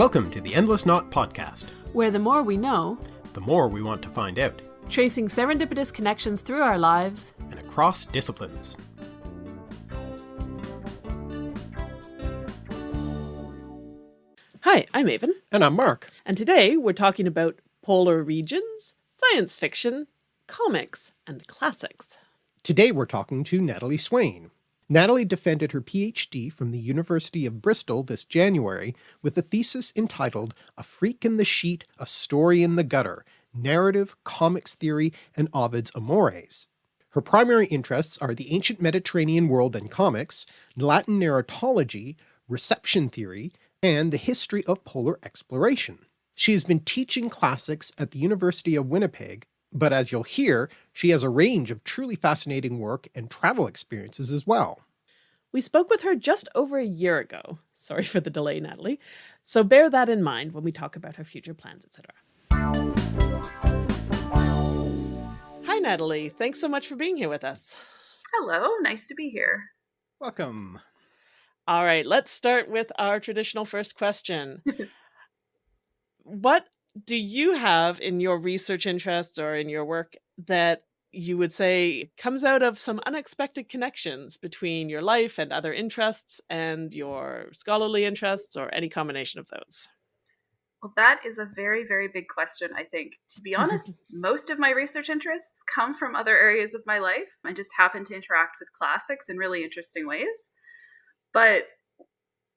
Welcome to the Endless Knot Podcast, where the more we know, the more we want to find out, tracing serendipitous connections through our lives and across disciplines. Hi, I'm Aven. And I'm Mark. And today we're talking about polar regions, science fiction, comics, and classics. Today we're talking to Natalie Swain. Natalie defended her PhD from the University of Bristol this January with a thesis entitled A Freak in the Sheet, A Story in the Gutter, Narrative, Comics Theory, and Ovid's Amores. Her primary interests are the ancient Mediterranean world and comics, Latin narratology, reception theory, and the history of polar exploration. She has been teaching classics at the University of Winnipeg, but as you'll hear, she has a range of truly fascinating work and travel experiences as well. We spoke with her just over a year ago. Sorry for the delay, Natalie. So bear that in mind when we talk about her future plans, etc. Hi, Natalie. Thanks so much for being here with us. Hello. Nice to be here. Welcome. All right, let's start with our traditional first question. what do you have in your research interests or in your work that you would say comes out of some unexpected connections between your life and other interests and your scholarly interests or any combination of those? Well, that is a very, very big question, I think. To be honest, most of my research interests come from other areas of my life. I just happen to interact with classics in really interesting ways. But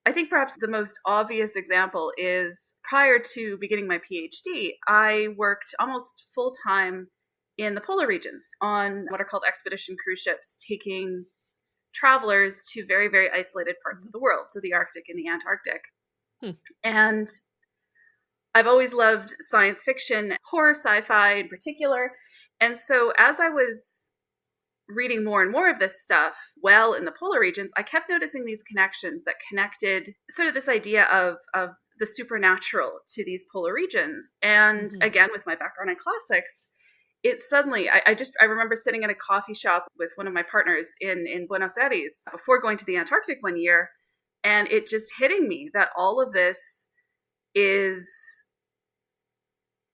I think perhaps the most obvious example is prior to beginning my PhD, I worked almost full time in the polar regions on what are called expedition cruise ships, taking travelers to very, very isolated parts of the world, so the Arctic and the Antarctic. Hmm. And I've always loved science fiction, horror, sci fi in particular. And so as I was reading more and more of this stuff well in the polar regions, I kept noticing these connections that connected sort of this idea of, of the supernatural to these polar regions. And mm-hmm. again, with my background in classics, it suddenly I, I, just I remember sitting in a coffee shop with one of my partners in in Buenos Aires before going to the Antarctic one year, and it just hitting me that all of this is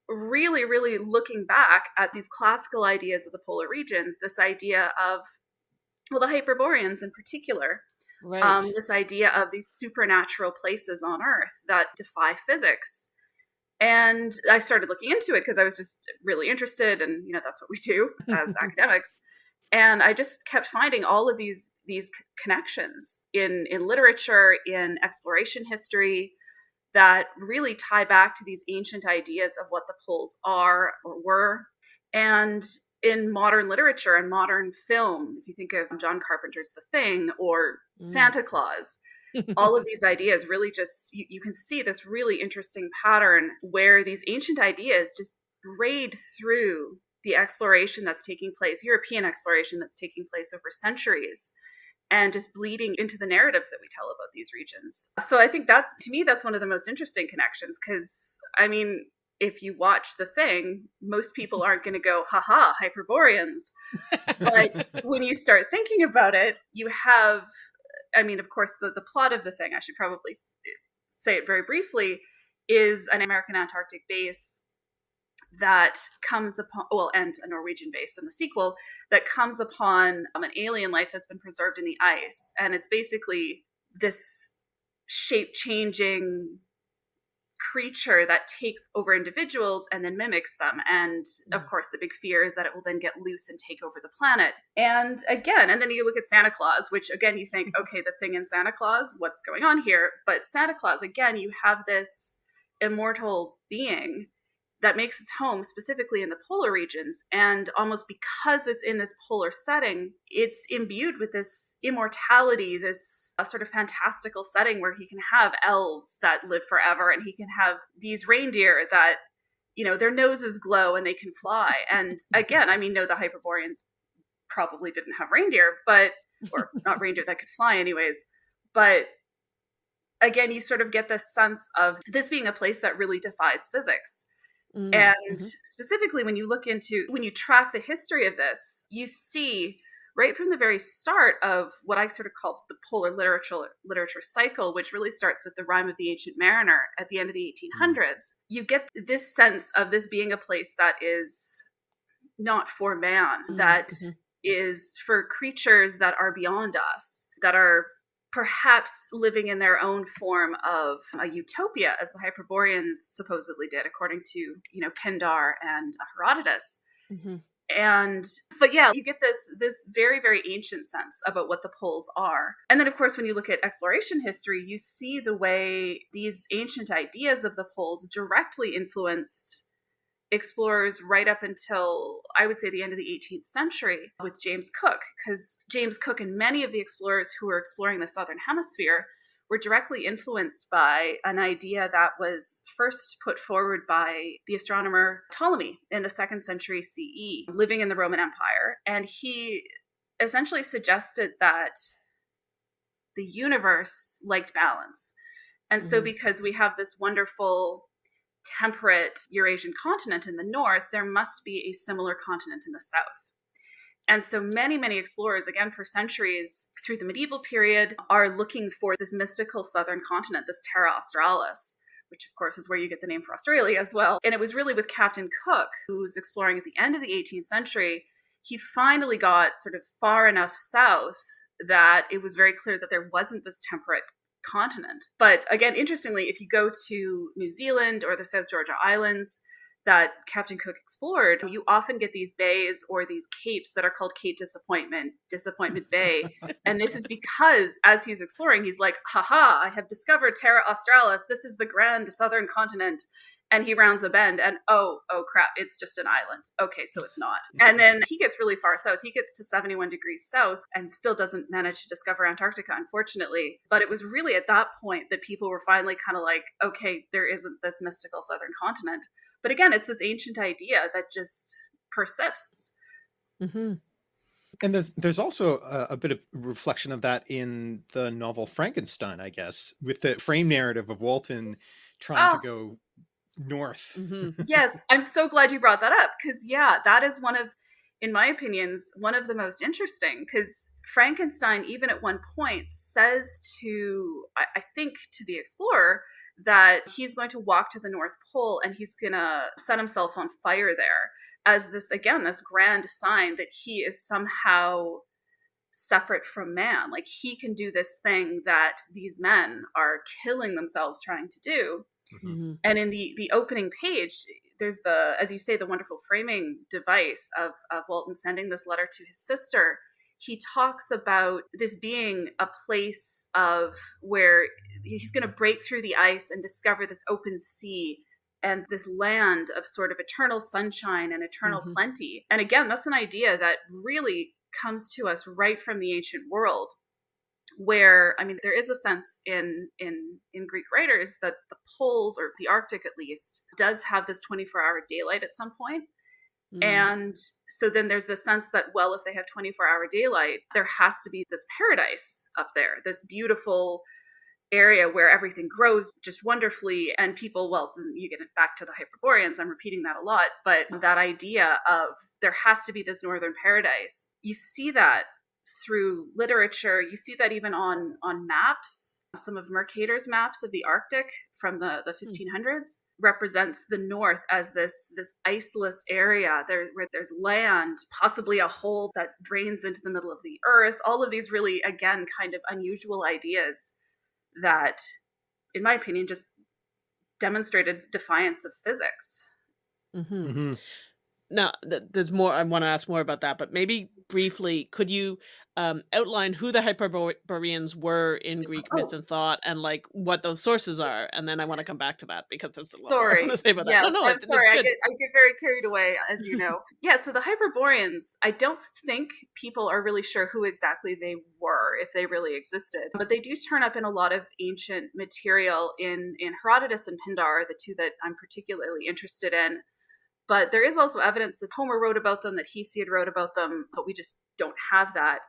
really, really looking back at these classical ideas of the polar regions, this idea of, well, the Hyperboreans in particular, right. um, this idea of these supernatural places on Earth that defy physics. And I started looking into it because I was just really interested, and you know that's what we do as academics. And I just kept finding all of these these connections in in literature, in exploration history, that really tie back to these ancient ideas of what the poles are or were. And in modern literature and modern film, if you think of John Carpenter's The Thing or mm. Santa Claus, all of these ideas really just, you, you, can see this really interesting pattern where these ancient ideas just braid through the exploration that's taking place, European exploration that's taking place over centuries and just bleeding into the narratives that we tell about these regions. So I think that's to me that's one of the most interesting connections because I mean if you watch the thing, most people aren't going to go, haha, Hyperboreans. but when you start thinking about it, you have, I mean, of course, the, the plot of the thing, I should probably say it very briefly, is an American Antarctic base that comes upon, well, and a Norwegian base in the sequel, that comes upon um, an alien life that's been preserved in the ice. And it's basically this shape changing creature that takes over individuals and then mimics them. And of mm. course, the big fear is that it will then get loose and take over the planet. And again, and then you look at Santa Claus, which again, you think, okay, the thing in Santa Claus, what's going on here? But Santa Claus, again, you have this immortal being that makes its home specifically in the polar regions. And almost because it's in this polar setting, it's imbued with this immortality, this uh, sort of fantastical setting where he can have elves that live forever and he can have these reindeer that, you know, their noses glow and they can fly. And again, I mean, no, the Hyperboreans probably didn't have reindeer, but, or not reindeer that could fly, anyways. But again, you sort of get this sense of this being a place that really defies physics Mm-hmm. And specifically, when you look into, when you track the history of this, you see right from the very start of what I sort of call the polar literature literature cycle, which really starts with the rime of the ancient mariner at the end of the 1800s, mm. you get this sense of this being a place that is not for man, mm-hmm. that mm-hmm. is for creatures that are beyond us, that are perhaps living in their own form of a utopia, as the Hyperboreans supposedly did, according to you know Pindar and Herodotus. Mm-hmm and but yeah you get this this very very ancient sense about what the poles are and then of course when you look at exploration history you see the way these ancient ideas of the poles directly influenced explorers right up until I would say the end of the 18th century with James Cook because James Cook and many of the explorers who were exploring the southern hemisphere were directly influenced by an idea that was first put forward by the astronomer Ptolemy in the second century CE, living in the Roman Empire. And he essentially suggested that the universe liked balance. And mm-hmm. so, because we have this wonderful temperate Eurasian continent in the north, there must be a similar continent in the south. And so many, many explorers, again, for centuries through the medieval period, are looking for this mystical southern continent, this Terra Australis, which of course is where you get the name for Australia as well. And it was really with Captain Cook, who was exploring at the end of the 18th century, he finally got sort of far enough south that it was very clear that there wasn't this temperate continent. But again, interestingly, if you go to New Zealand or the South Georgia Islands, that Captain Cook explored, you often get these bays or these capes that are called Cape Disappointment, Disappointment Bay. and this is because as he's exploring, he's like, haha, I have discovered Terra Australis. This is the grand southern continent. And he rounds a bend and oh, oh crap, it's just an island. Okay, so it's not. And then he gets really far south. He gets to 71 degrees south and still doesn't manage to discover Antarctica, unfortunately. But it was really at that point that people were finally kind of like, okay, there isn't this mystical southern continent. But again, it's this ancient idea that just persists. Mm-hmm. And there's there's also a, a, bit of reflection of that in the novel Frankenstein, I guess, with the frame narrative of Walton trying oh. to go north. Mm-hmm. yes, I'm so glad you brought that up because yeah, that is one of, in my opinions, one of the most interesting because Frankenstein, even at one point, says to I, I think to the explorer that he's going to walk to the North Pole and he's going to set himself on fire there as this, again, this grand sign that he is somehow separate from man. Like he can do this thing that these men are killing themselves trying to do. Mm-hmm. mm-hmm. And in the the opening page, there's the, as you say, the wonderful framing device of, of Walton sending this letter to his sister he talks about this being a place of where he's going to break through the ice and discover this open sea and this land of sort of eternal sunshine and eternal mm-hmm. plenty. And again, that's an idea that really comes to us right from the ancient world where i mean there is a sense in in in greek writers that the poles or the arctic at least does have this 24 hour daylight at some point Mm. And so then there's the sense that, well, if they have 24 hour daylight, there has to be this paradise up there, this beautiful area where everything grows just wonderfully. And people, well, you get it back to the Hyperboreans. I'm repeating that a lot, but that idea of there has to be this northern paradise, you see that through literature. You see that even on on maps. Some of Mercator's maps of the Arctic from the, the 1500s hmm. represents the north as this this iceless area there where there's land possibly a hole that drains into the middle of the earth all of these really again kind of unusual ideas that in my opinion just demonstrated defiance of physics mm-hmm. Mm-hmm. Now th- there's more i want to ask more about that but maybe briefly could you um, outline who the Hyperboreans were in Greek oh. myth and thought, and like what those sources are, and then I want to come back to that because it's a lot sorry. I want to say about that. no, no, I'm sorry, I get, I get very carried away, as you know. yeah, so the Hyperboreans, I don't think people are really sure who exactly they were, if they really existed, but they do turn up in a lot of ancient material in in Herodotus and Pindar, the two that I'm particularly interested in. But there is also evidence that Homer wrote about them, that Hesiod wrote about them, but we just don't have that.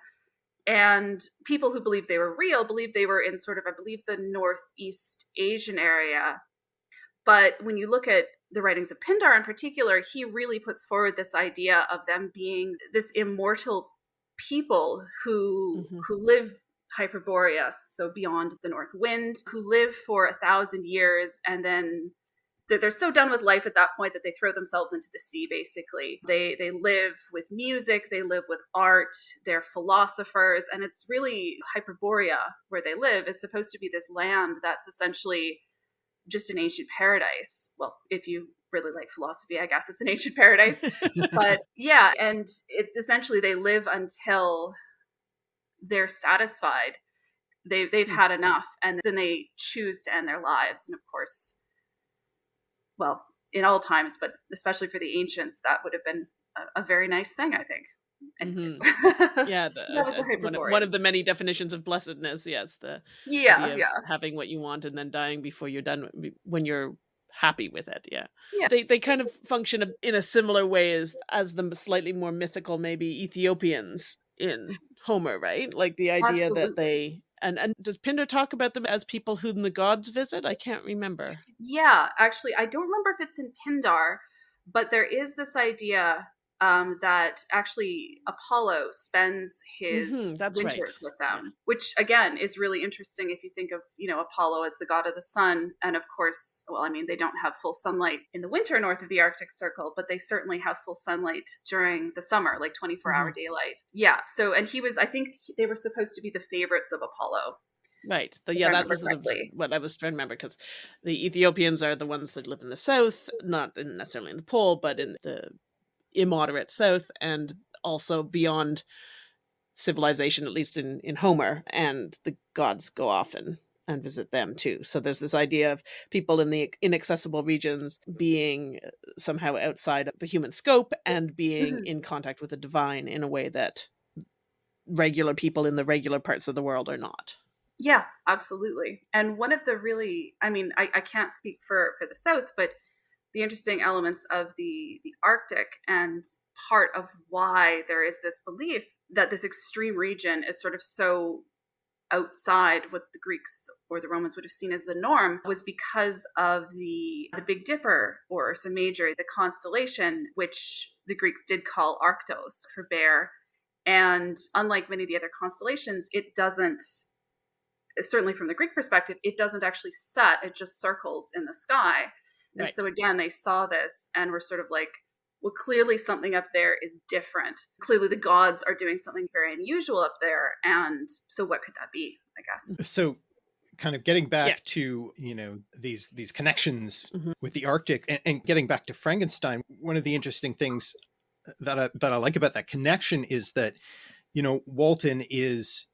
And people who believe they were real believe they were in sort of, I believe, the Northeast Asian area. But when you look at the writings of Pindar in particular, he really puts forward this idea of them being this immortal people who mm-hmm. who live Hyperboreas, so beyond the north wind, who live for a thousand years and then they're so done with life at that point that they throw themselves into the sea basically. They they live with music they live with art they're philosophers and it's really hyperborea where they live is supposed to be this land that's essentially just an ancient paradise. Well if you really like philosophy i guess it's an ancient paradise. But yeah and it's essentially they live until they're satisfied. They, they've hmm. had enough and then they choose to end their lives and of course well, in all times, but especially for the ancients, that would have been a, a very nice thing, I think. Mm-hmm. yeah, the, the, one, of, one, of, the many definitions of blessedness. Yes, the yeah, yeah, having what you want and then dying before you're done when you're happy with it. Yeah, yeah. They they kind of function in a similar way as as the slightly more mythical, maybe Ethiopians in Homer, right? Like the idea Absolutely. that they and and does Pindar talk about them as people whom the gods visit? I can't remember. Yeah, actually, I don't remember if it's in Pindar, but there is this idea um, that actually Apollo spends his mm-hmm, winters right. with them, which again is really interesting if you think of you know Apollo as the god of the sun, and of course, well, I mean they don't have full sunlight in the winter north of the Arctic Circle, but they certainly have full sunlight during the summer, like twenty four mm-hmm. hour daylight. Yeah. So, and he was, I think they were supposed to be the favorites of Apollo. Right. The, yeah, that was what I was trying to remember because the Ethiopians are the ones that live in the south, not in necessarily in the pole, but in the immoderate south and also beyond civilization, at least in, in Homer, and the gods go off and, and visit them too. So there's this idea of people in the inaccessible regions being uh, somehow outside of the human scope and being mm-hmm. in contact with the divine in a way that regular people in the regular parts of the world are not. Yeah, absolutely. And one of the really, I mean, I, I can't speak for, for the South, but the interesting elements of the the Arctic and part of why there is this belief that this extreme region is sort of so outside what the Greeks or the Romans would have seen as the norm was because of the the Big Dipper or Ursa Major, the constellation which the Greeks did call Arctos for bear. And unlike many of the other constellations, it doesn't certainly from the Greek perspective, it doesn't actually set, it just circles in the sky. And right. so again, they saw this and were sort of like, well, clearly something up there is different. Clearly the gods are doing something very unusual up there. And so what could that be, I guess? So kind of getting back yeah. to, you know, these, these connections mm -hmm. with the Arctic and, and getting back to Frankenstein, one of the interesting things that I, that I like about that connection is that, you know, Walton is,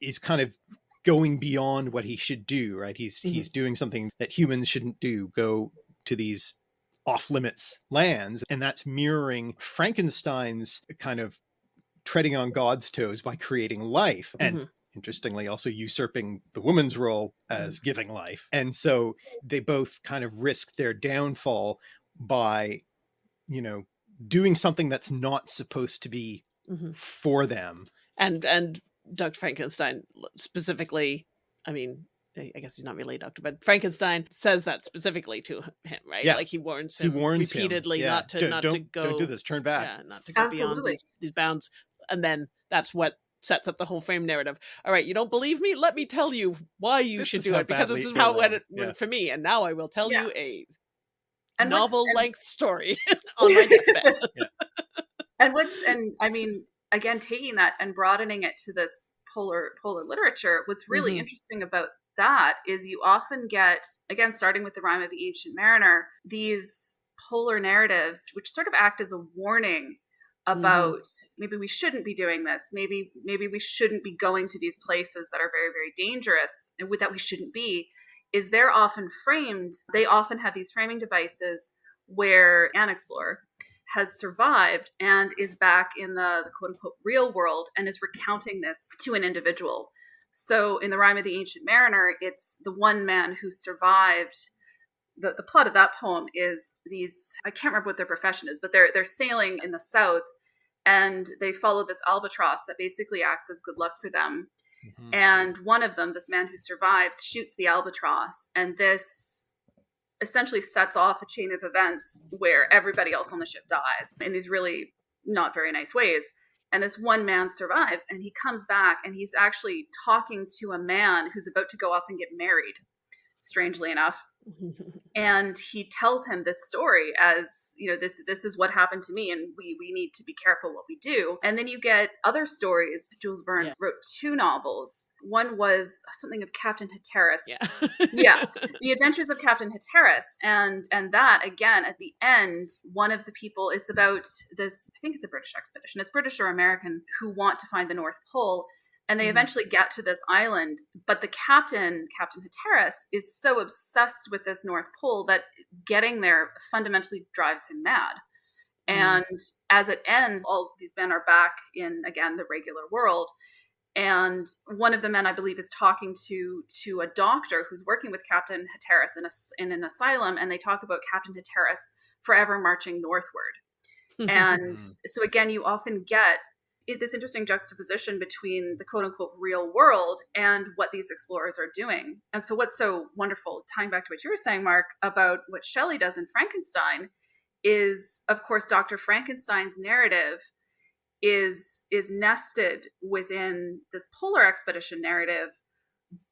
is kind of going beyond what he should do, right? He's, mm -hmm. he's doing something that humans shouldn't do, go to these off limits lands. And that's mirroring Frankenstein's kind of treading on God's toes by creating life. And mm -hmm. interestingly, also usurping the woman's role as mm-hmm. giving life. And so they both kind of risk their downfall by, you know, doing something that's not supposed to be mm -hmm. for them. And, and Dr. Frankenstein specifically, I mean, I guess he's not really a doctor, but Frankenstein says that specifically to him, right? Yeah. Like he warns him he warns repeatedly him. Yeah. not to don't, not don't, to go don't do this, turn back. Yeah, not to go Absolutely. beyond these, these bounds. And then that's what sets up the whole frame narrative. All right, you don't believe me? Let me tell you why you this should do it because this is how it went yeah. for me. And now I will tell yeah. you a and novel length story on my deathbed. yeah. And what's and I mean again taking that and broadening it to this polar polar literature what's really mm-hmm. interesting about that is you often get again starting with the rime of the ancient mariner these polar narratives which sort of act as a warning mm-hmm. about mm-hmm. maybe we shouldn't be doing this maybe maybe we shouldn't be going to these places that are very very dangerous and that we shouldn't be is they're often framed they often have these framing devices where an explorer has survived and is back in the, the quote unquote real world and is recounting this to an individual. So in the rime of the Ancient Mariner, it's the one man who survived. The, the plot of that poem is these I can't remember what their profession is, but they're they're sailing in the south and they follow this albatross that basically acts as good luck for them. Mm-hmm. And one of them, this man who survives, shoots the albatross, and this essentially sets off a chain of events where everybody else on the ship dies in these really not very nice ways. and this one man survives and he comes back and he's actually talking to a man who's about to go off and get married strangely enough and he tells him this story as you know this this is what happened to me and we we need to be careful what we do. And then you get other stories. Jules verne yeah. wrote two novels. One was something of captain hatteras yeah. Yeah the adventures of captain hatteras and and that again at the end one of the people it's about this i think it's a british expedition. It's british or american who want to find the north pole and they mm-hmm. eventually get to this island but the captain captain hatteras is so obsessed with this north pole that getting there fundamentally drives him mad mm-hmm. and as it ends all these men are back in again the regular world and one of the men i believe is talking to to a doctor who's working with captain hatteras in, a, in an asylum and they talk about captain hatteras forever marching northward and so again you often get this interesting juxtaposition between the quote unquote real world and what these explorers are doing. And so, what's so wonderful, tying back to what you were saying, Mark, about what Shelley does in Frankenstein, is of course Dr. Frankenstein's narrative is is nested within this polar expedition narrative,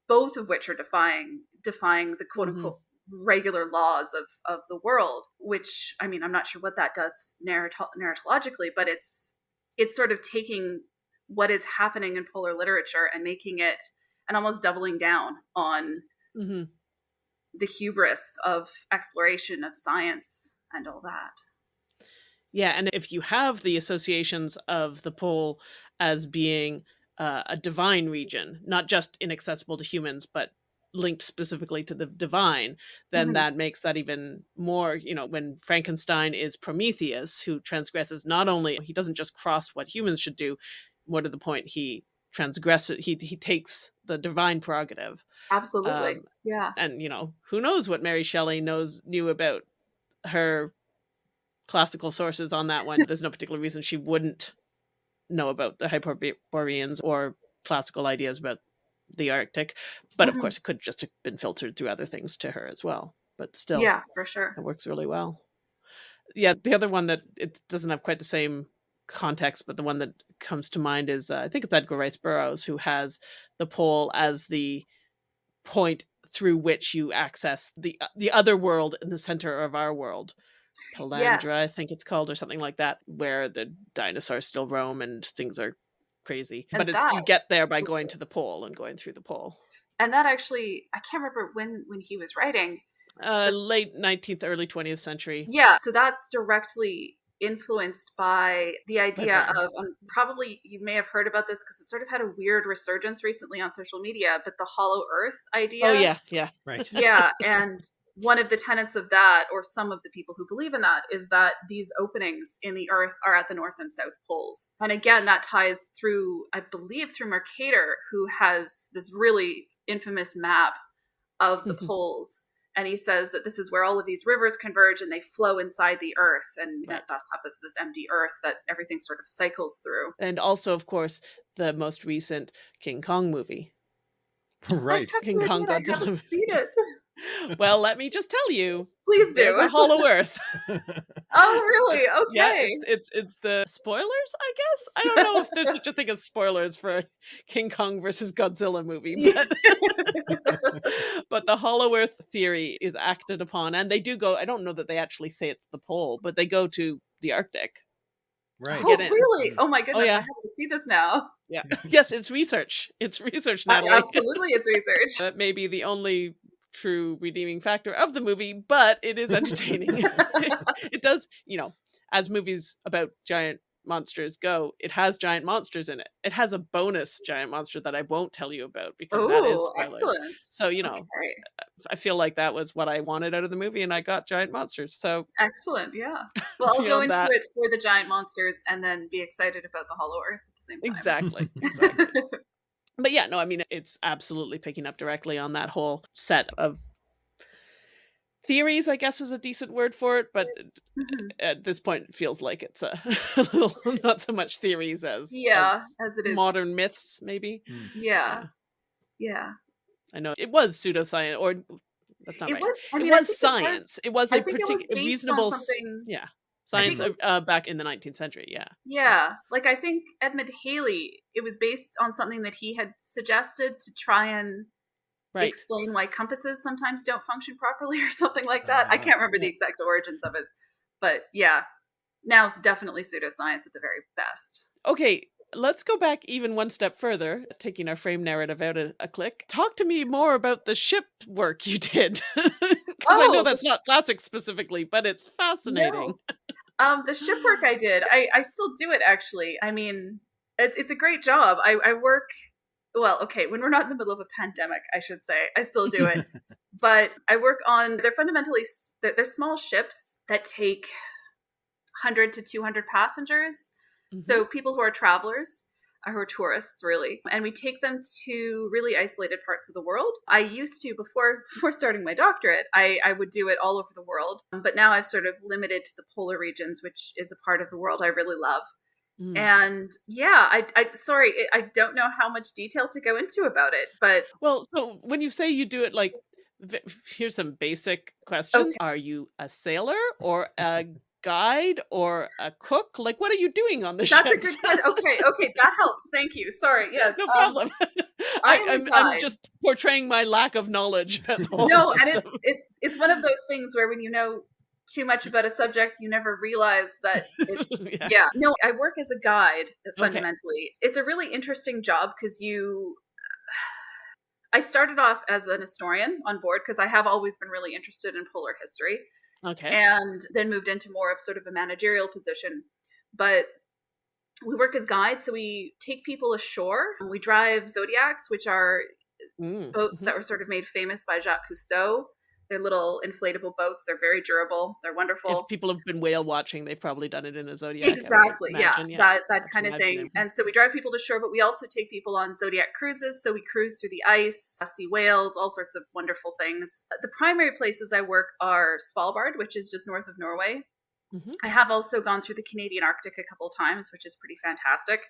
both of which are defying defying the quote unquote mm-hmm. regular laws of of the world. Which I mean, I'm not sure what that does narrato- narratologically, but it's it's sort of taking what is happening in polar literature and making it and almost doubling down on mm-hmm. the hubris of exploration of science and all that. Yeah, and if you have the associations of the pole as being uh, a divine region, not just inaccessible to humans, but linked specifically to the divine, then mm-hmm. that makes that even more, you know, when Frankenstein is Prometheus, who transgresses not only, he doesn't just cross what humans should do, more to the point, he transgresses, he, he takes the divine prerogative. Absolutely. Um, yeah. And, you know, who knows what Mary Shelley knows, knew about her classical sources on that one. There's no particular reason she wouldn't know about the Hyperboreans or classical ideas about the Arctic. But mm-hmm. of course, it could just have been filtered through other things to her as well. But still, yeah, for sure, it works really well. Yeah, the other one that it doesn't have quite the same context, but the one that comes to mind is uh, I think it's Edgar Rice Burroughs who has the pole as the point through which you access the uh, the other world in the center of our world. Pellucidar, yes. I think it's called, or something like that, where the dinosaurs still roam and things are crazy. And but it's that, you get there by going to the pole and going through the pole. And that actually, I can't remember when when he was writing. Uh, late nineteenth, early twentieth century. Yeah, so that's directly influenced by the idea okay. of um, probably you may have heard about this because it sort of had a weird resurgence recently on social media but the hollow earth idea oh yeah yeah right yeah and one of the tenets of that, or some of the people who believe in that, is that these openings in the earth are at the north and south poles. And again, that ties through, I believe, through Mercator, who has this really infamous map of the mm-hmm. poles. And he says that this is where all of these rivers converge and they flow inside the earth, and right. thus have this, this empty earth that everything sort of cycles through. And also, of course, the most recent King Kong movie. Right. King Kong Godzilla. Seen it well, let me just tell you. Please do. There's a Hollow Earth. oh, really? Okay. Yeah, it's, it's, it's the spoilers, I guess. I don't know if there's such a thing as spoilers for King Kong versus Godzilla movie, but but the Hollow Earth theory is acted upon, and they do go. I don't know that they actually say it's the pole, but they go to the Arctic. Right. Oh, really? Oh my oh, goodness! Oh, yeah. I have to see this now. Yeah. yes, it's research. It's research, Natalie. absolutely, it's research. that may be the only true redeeming factor of the movie, but it is entertaining. it, does, you know, as movies about giant monsters go, it has giant monsters in it. It has a bonus giant monster that I won't tell you about because Ooh, that is spoilers. Excellent. So, you know, okay. I feel like that was what I wanted out of the movie and I got giant monsters. So Excellent, yeah. Well, I'll go into that, it for the giant monsters and then be excited about the Hollow Earth at the same time. Exactly. Exactly but yeah, no, I mean, it's absolutely picking up directly on that whole set of theories, I guess is a decent word for it, but mm-hmm. at this point it feels like it's a, a, little not so much theories as yeah, as, as it is modern myths, maybe. Mm. Yeah. yeah. Yeah. I know it was pseudoscience or that's not it right. Was, I mean, it was science. It was, it was a particular reasonable yeah science think, uh, back in the 19th century. Yeah. Yeah. Like I think Edmond Halley, it was based on something that he had suggested to try and right. explain why compasses sometimes don't function properly or something like that. Uh, I can't remember yeah. the exact origins of it. But yeah, now it's definitely pseudoscience at the very best. Okay, let's go back even one step further, taking our frame narrative out a, a click. Talk to me more about the ship work you did. Because oh, I know oh, that's not classic specifically, but it's fascinating. No. Um, the ship work I did, I, I still do it actually. I mean, it's, it's a great job. I, I work, well, okay, when we're not in the middle of a pandemic, I should say, I still do it. but I work on, they're fundamentally, they're, they're small ships that take 100 to 200 passengers Mm-hmm. So people who are travelers, who are tourists really. And we take them to really isolated parts of the world. I used to before before starting my doctorate i, I would do it all over the world. But now i've sort of limited to the polar regions which is a part of the world i really love. Mm. and yeah I, I sorry i don't know how much detail to go into about it but well so when you say you do it like here's some basic questions. Okay. are you a sailor or a guide or a cook? Like, what are you doing on the That's a good question. Okay, okay, that helps. Thank you. Sorry. Yes, no um, problem. I, am just portraying my lack of knowledge. no, system. and it's, it's it's one of those things where when you know too much about a subject, you never realize that it's yeah. yeah. No, I work as a guide fundamentally. Okay. It's a really interesting job because you I started off as an historian on board because I have always been really interested in polar history. Okay. And then moved into more of sort of a managerial position. But we work as guides, so we take people ashore. We drive zodiacs, which are mm. boats mm-hmm. that were sort of made famous by Jacques Cousteau. They're little inflatable boats. They're very durable. They're wonderful. If people have been whale watching, they've probably done it in a zodiac. Exactly. Yeah, yeah, that that kind of thing. And so we drive people to shore, but we also take people on zodiac cruises. So we cruise through the ice, see whales, all sorts of wonderful things. The primary places I work are Svalbard, which is just north of Norway. Mm-hmm. I have also gone through the Canadian Arctic a couple times, which is pretty fantastic.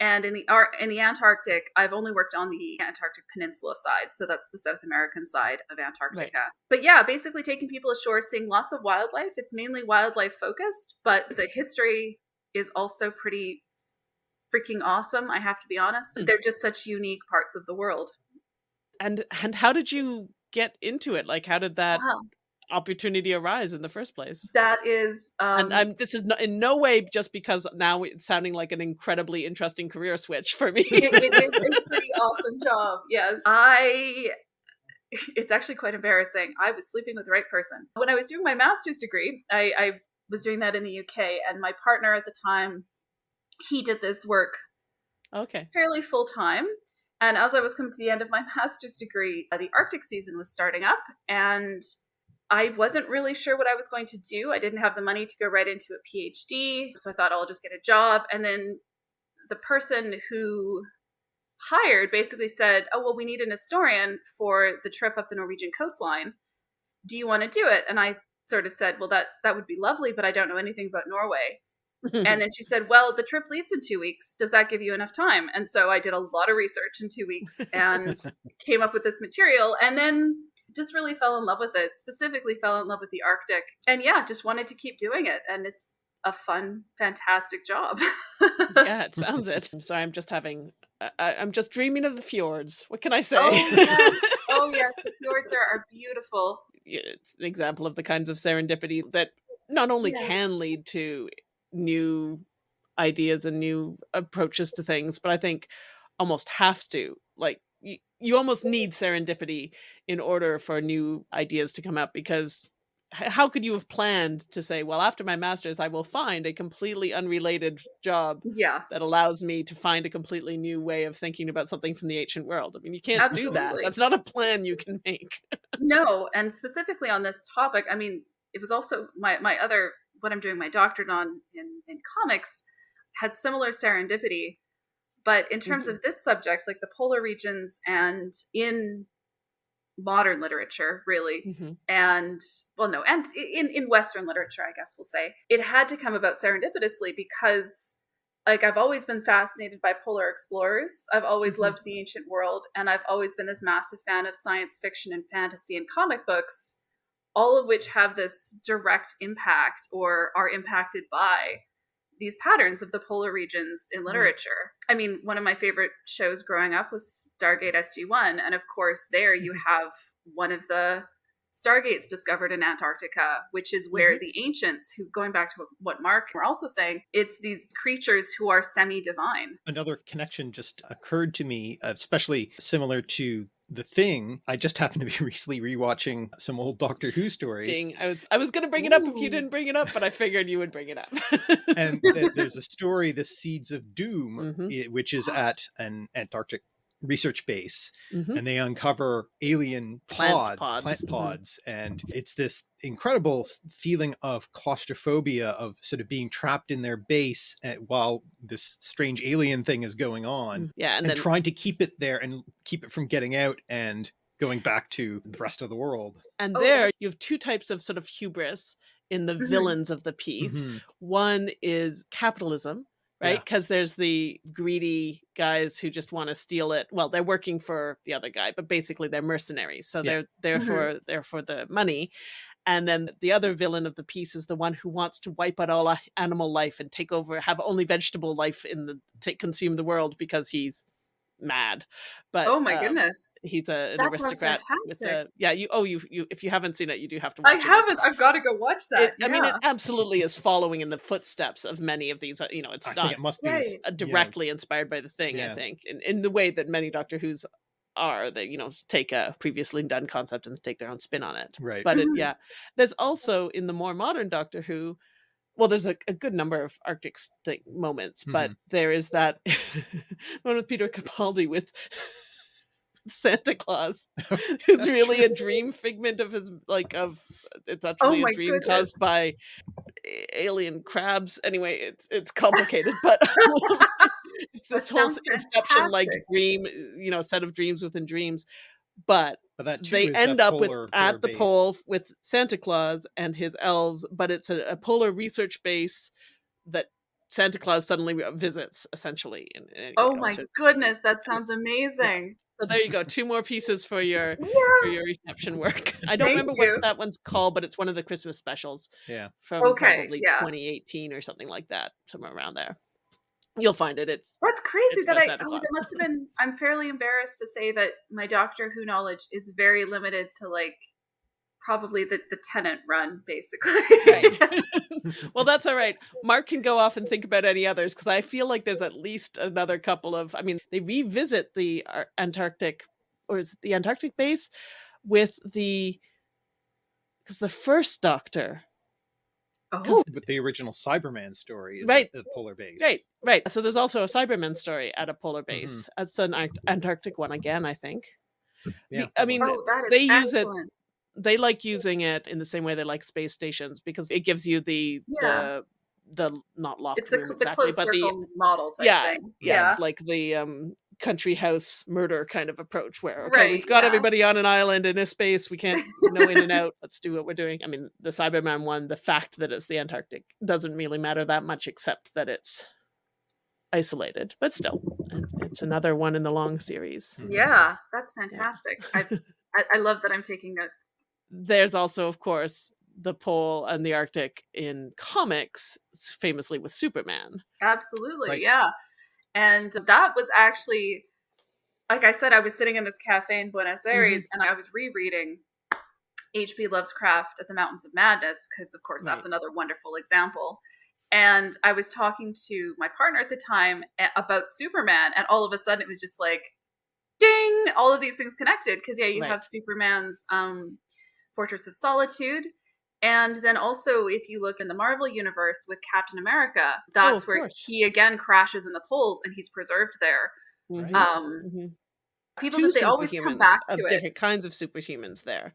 And in the in the Antarctic, I've only worked on the Antarctic Peninsula side, so that's the South American side of Antarctica. Right. But yeah, basically taking people ashore, seeing lots of wildlife. It's mainly wildlife focused, but the history is also pretty freaking awesome. I have to be honest; mm. they're just such unique parts of the world. And and how did you get into it? Like, how did that wow opportunity arise in the first place. That is, um, and I'm, this is no, in no way just because now it's sounding like an incredibly interesting career switch for me. it, it is a pretty awesome job. Yes, I. It's actually quite embarrassing. I was sleeping with the right person when I was doing my master's degree. I, I was doing that in the UK, and my partner at the time, he did this work, okay, fairly full time. And as I was coming to the end of my master's degree, uh, the Arctic season was starting up, and I wasn't really sure what I was going to do. I didn't have the money to go right into a PhD. So I thought oh, I'll just get a job. And then the person who hired basically said, Oh, well, we need an historian for the trip up the Norwegian coastline. Do you want to do it? And I sort of said, Well, that, that would be lovely, but I don't know anything about Norway. and then she said, Well, the trip leaves in two weeks. Does that give you enough time? And so I did a lot of research in two weeks and came up with this material. And then just really fell in love with it, specifically fell in love with the Arctic. And yeah, just wanted to keep doing it. And it's a fun, fantastic job. yeah, it sounds it. I'm I'm just having, I, am just dreaming of the fjords. What can I say? Oh, yes, oh, yes the fjords are, are beautiful. It's an example of the kinds of serendipity that not only yeah. can lead to new ideas and new approaches to things, but I think almost have to. Like you, you almost need serendipity in order for new ideas to come up because how could you have planned to say well after my masters i will find a completely unrelated job yeah. that allows me to find a completely new way of thinking about something from the ancient world? I mean you can't Absolutely. do that. That's not a plan you can make. No and specifically on this topic i mean it was also my my other what i'm doing my doctorate on in in comics had similar serendipity but in terms mm-hmm. of this subject, like the polar regions and in modern literature, really, mm-hmm. and well, no, and in, in Western literature, I guess we'll say, it had to come about serendipitously because like I've always been fascinated by polar explorers. I've always mm-hmm. loved the ancient world, and I've always been this massive fan of science fiction and fantasy and comic books all of which have this direct impact or are impacted by these patterns of the polar regions in literature. I mean, one of my favorite shows growing up was Stargate SG1. And of course, there you mm-hmm. have one of the stargates discovered in Antarctica, which is where mm-hmm. the ancients, who going back to what Mark were also saying, it's these creatures who are semi divine. Another connection just occurred to me, especially similar to the thing i just happened to be recently rewatching some old doctor who stories Ding. i was i was gonna bring it up if you didn't bring it up but i figured you would bring it up and th there's a story the seeds of doom mm -hmm. which is at an antarctic research base mm-hmm. and they uncover alien pods, plant pods, plant pods mm-hmm. and it's this incredible feeling of claustrophobia of sort of being trapped in their base at, while this strange alien thing is going on. Mm, yeah, and, and then, trying to keep it there and keep it from getting out and going back to the rest of the world. And oh. there you have two types of sort of hubris in the mm-hmm. villains of the piece. Mm-hmm. One is capitalism right? Because yeah. there's the greedy guys who just want to steal it. Well, they're working for the other guy, but basically they're mercenaries. So yeah. they're there mm -hmm. they're for the money. And then the other villain of the piece is the one who wants to wipe out all animal life and take over, have only vegetable life in the take consume the world because he's mad. But oh my um, goodness, he's a, an aristocrat with the yeah. You oh you you if you haven't seen it, you do have to. watch I haven't. I've got to go watch that. It, yeah. I mean, it absolutely is following in the footsteps of many of these. Uh, you know, it's I not. it must be right. directly yeah. inspired by the thing. Yeah. I think in in the way that many Doctor Who's are that you know take a previously done concept and take their own spin on it right but mm -hmm. it, yeah there's also in the more modern doctor who well, there's a, a, good number of Arctic moments, mm -hmm. but there is that one with Peter Capaldi with Santa Claus, it's really true. a dream figment of his like of it's oh actually oh a dream goodness. caused by alien crabs. Anyway, it's it's complicated, but it's this whole inception like dream, you know, set of dreams within dreams. But but that they end up with at the base. pole with Santa Claus and his elves, but it's a, a polar research base that Santa Claus suddenly visits, essentially. In, in oh my goodness, that sounds amazing! So there you go, two more pieces for your yeah. for your reception work. I don't Thank remember you. what that one's called, but it's one of the Christmas specials. Yeah, from okay, probably yeah. 2018 or something like that, somewhere around there. You'll find it. It's that's crazy it's that I oh, that must have been. I'm fairly embarrassed to say that my Doctor Who knowledge is very limited to like probably the the Tennant run, basically. right. well, that's all right. Mark can go off and think about any others because I feel like there's at least another couple of. I mean, they revisit the Antarctic or is it the Antarctic base with the because the first Doctor Oh, but the original Cyberman story is right. at the polar base. Right, right. So there's also a Cyberman story at a polar mm-hmm. base. Mm -hmm. It's an Antarctic one again, I think. Yeah. I mean, oh, they excellent. use it. They like using it in the same way they like space stations because it gives you the yeah. the the not locked it's the, room exactly, but the model yeah, yeah, yeah, it's like the um country house murder kind of approach where okay right, we've got yeah. everybody on an island in a space we can't know in and out let's do what we're doing i mean the cyberman one the fact that it's the antarctic doesn't really matter that much except that it's isolated but still it's another one in the long series mm-hmm. yeah that's fantastic yeah. I, I love that i'm taking notes there's also of course the pole and the arctic in comics famously with superman absolutely right. yeah and that was actually, like I said, I was sitting in this cafe in Buenos Aires mm-hmm. and I was rereading H.P. Lovecraft at the Mountains of Madness, because of course right. that's another wonderful example. And I was talking to my partner at the time about Superman, and all of a sudden it was just like, ding, all of these things connected. Because, yeah, you right. have Superman's um, Fortress of Solitude, and then also, if you look in the Marvel universe with Captain America, that's oh, where course. he again crashes in the poles and he's preserved there. Right. Um, mm-hmm. People Two just they always come back to of it. different kinds of superhumans there,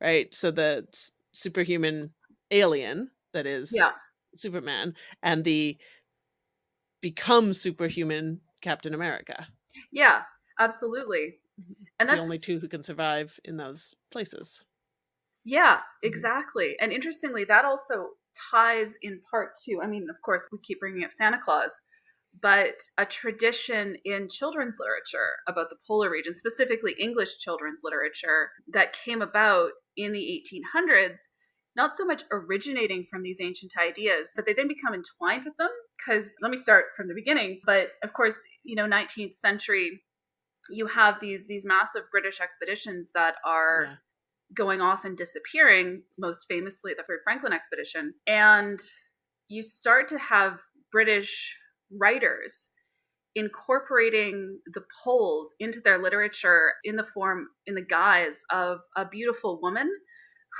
right? So the superhuman alien that is yeah. Superman and the become superhuman Captain America. Yeah, absolutely. Mm-hmm. And that's the only two who can survive in those places. Yeah, mm-hmm. exactly. And interestingly, that also ties in part to, I mean, of course, we keep bringing up Santa Claus, but a tradition in children's literature about the polar region, specifically English children's literature, that came about in the 1800s, not so much originating from these ancient ideas, but they then become entwined with them. Because let me start from the beginning. But of course, you know, 19th century, you have these these massive British expeditions that are yeah. Going off and disappearing. Most famously, the Third Franklin expedition, and you start to have British writers incorporating the poles into their literature in the form in the guise of a beautiful woman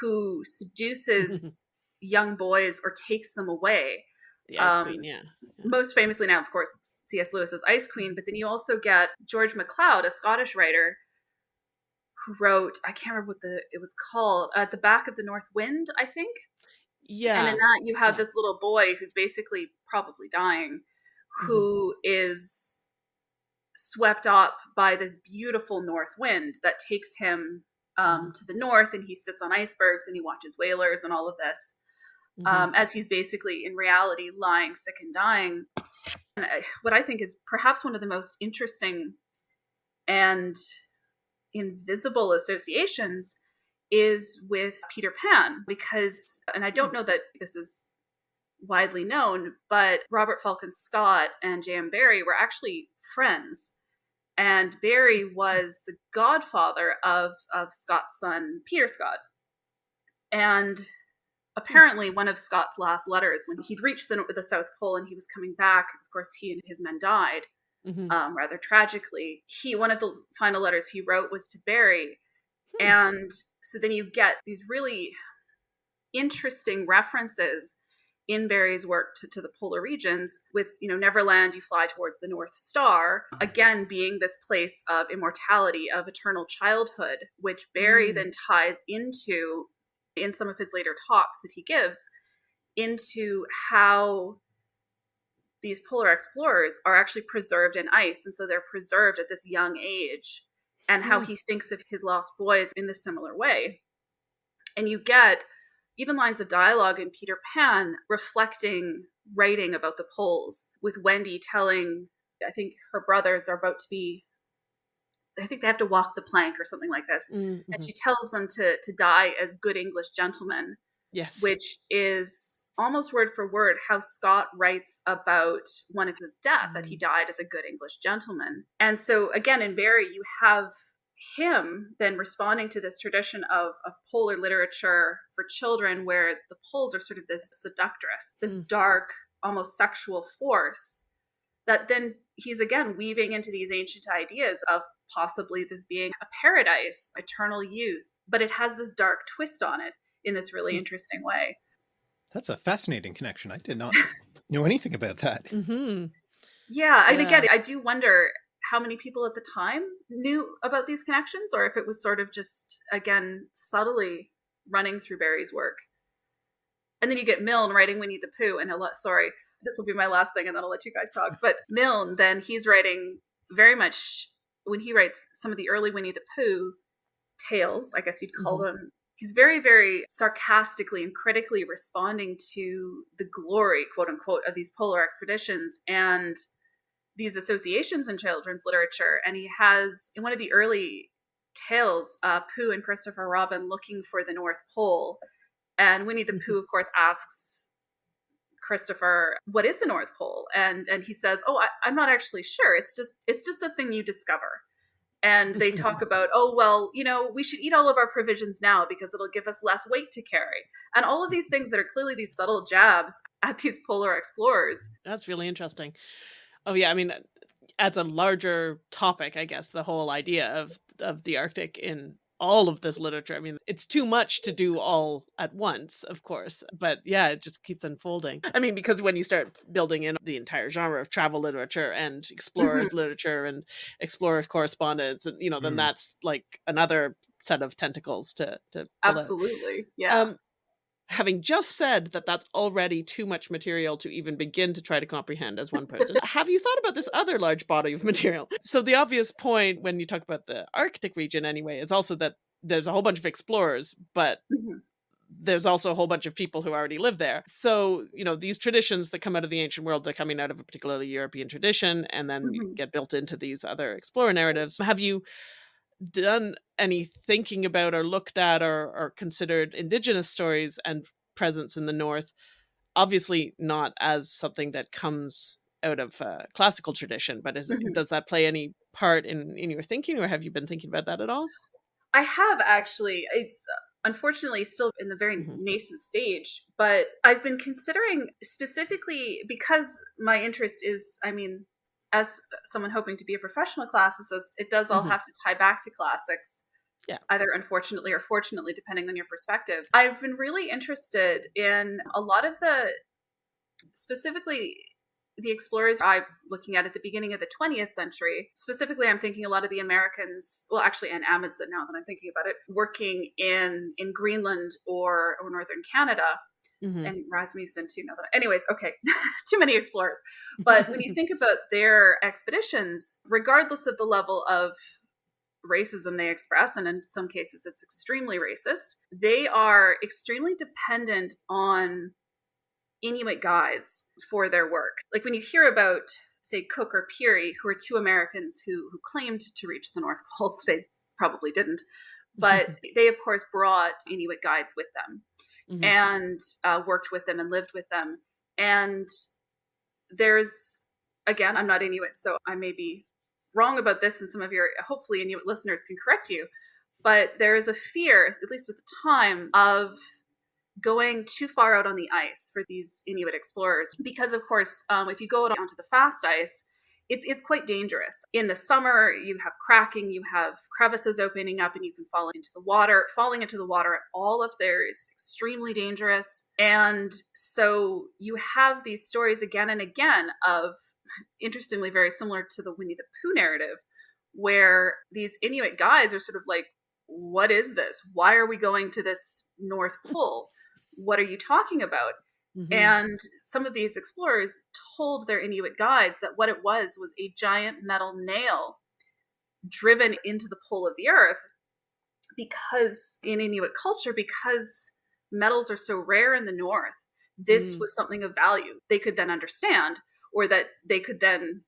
who seduces young boys or takes them away the ice um, queen yeah. yeah most famously now of course cs lewis's ice queen but then you also get george macleod a scottish writer who wrote i can't remember what the it was called at the back of the north wind i think yeah and in that you have yeah. this little boy who's basically probably dying Mm-hmm. who is swept up by this beautiful north wind that takes him um, mm-hmm. to the north and he sits on icebergs and he watches whalers and all of this mm-hmm. um, as he's basically in reality lying sick and dying and I, what i think is perhaps one of the most interesting and invisible associations is with peter pan because and i don't know that this is widely known, but Robert Falcon Scott and J.M. Barrie were actually friends. And Barrie was the godfather of, of Scott's son, Peter Scott. And apparently, one of Scott's last letters, when he'd reached the, the South Pole and he was coming back, of course, he and his men died mm-hmm. um, rather tragically. He One of the final letters he wrote was to Barrie, Hmm. And so then you get these really interesting references in Barrie's work to, to, the polar regions with you know neverland you fly towards the north star again being this place of immortality of eternal childhood which barrie mm. then ties into in some of his later talks that he gives into how these polar explorers are actually preserved in ice and so they're preserved at this young age and how mm. he thinks of his lost boys in this similar way and you get even lines of dialogue in Peter Pan reflecting writing about the poles, with Wendy telling, I think her brothers are about to be, I think they have to walk the plank or something like this. Mm-hmm. And she tells them to, to die as good English gentlemen. Yes. Which is almost word for word how Scott writes about one of his death, mm-hmm. that he mm. died as a good English gentleman. And so, again, in Barrie, you have him then responding to this tradition of, of polar literature for children where the poles are sort of this seductress this mm. dark almost sexual force that then he's again weaving into these ancient ideas of possibly this being a paradise eternal youth but it has this dark twist on it in this really mm. interesting way that's a fascinating connection i did not know anything about that mm -hmm. yeah and yeah. again i do wonder how many people at the time knew about these connections or if it was sort of just again subtly running through Barrie's work. And then you get Milne writing Winnie the Pooh and a lot sorry, this will be my last thing and then I'll let you guys talk. But Milne then he's writing very much when he writes some of the early Winnie the Pooh tales, I guess you'd call mm-hmm. them he's very very sarcastically and critically responding to the glory quote unquote of these polar expeditions and these associations in children's literature. And he has, in one of the early tales, uh, Pooh and Christopher Robin looking for the North Pole. And Winnie the Pooh, of course, asks Christopher, "What is the North Pole?" And and he says, "Oh, I, I'm not actually sure. It's just it's just a thing you discover." And they talk about, "Oh, well, you know, we should eat all of our provisions now because it'll give us less weight to carry." And all of these things that are clearly these subtle jabs at these polar explorers. That's really interesting. Oh yeah, I mean, as a larger topic, I guess the whole idea of of the Arctic in all of this literature. I mean, it's too much to do all at once, of course, but yeah, it just keeps unfolding. I mean, because when you start building in the entire genre of travel literature and explorers mm -hmm. literature and explorer correspondence, and you know, then mm. that's like another set of tentacles to to absolutely, yeah. Um, having just said that that's already too much material to even begin to try to comprehend as one person, have you thought about this other large body of material? So the obvious point when you talk about the Arctic region anyway is also that there's a whole bunch of explorers, but mm -hmm. there's also a whole bunch of people who already live there. So, you know, these traditions that come out of the ancient world, they're coming out of a particularly European tradition and then mm -hmm. get built into these other explorer narratives. Have you done any thinking about or looked at or, or considered indigenous stories and presence in the North? Obviously not as something that comes out of uh, classical tradition, but is, mm -hmm. does that play any part in, in your thinking or have you been thinking about that at all? I have actually. It's unfortunately still in the very mm-hmm. nascent stage, but I've been considering specifically because my interest is, I mean, as someone hoping to be a professional classicist, it does all mm-hmm. have to tie back to classics. Yeah. Either unfortunately or fortunately, depending on your perspective. I've been really interested in a lot of the specifically the explorers I'm looking at at the beginning of the 20th century, specifically, I'm thinking a lot of the Americans, well, actually, and Amundsen, now that I'm thinking about it, working in in Greenland or or northern Canada. Mm-hmm. And Rasmussen too. Now that, anyways, okay, too many explorers. But when you think about their expeditions, regardless of the level of racism they express, and in some cases it's extremely racist, they are extremely dependent on Inuit guides for their work. Like when you hear about, say, Cook or Peary, who are two Americans who, who claimed to reach the North Pole, they probably didn't, but they, of course, brought Inuit guides with them mm-hmm. and uh, worked with them and lived with them. And there's, again, I'm not Inuit, so I may be wrong about this, and some of your, hopefully, Inuit listeners can correct you. But there is a fear, at least at the time, of going too far out on the ice for these Inuit explorers because, of course, um, if you go out onto the fast ice, it's it's quite dangerous. In the summer, you have cracking, you have crevices opening up, and you can fall into the water. Falling into the water at all up there is extremely dangerous, and so you have these stories again and again of, interestingly, very similar to the Winnie the Pooh narrative, where these Inuit guides are sort of like, "What is this? Why are we going to this North Pole?" what are you talking about? Mm-hmm. And some of these explorers told their Inuit guides that what it was was a giant metal nail driven into the pole of the earth because in Inuit culture, because metals are so rare in the north, this mm. was something of value they could then understand, or that they could then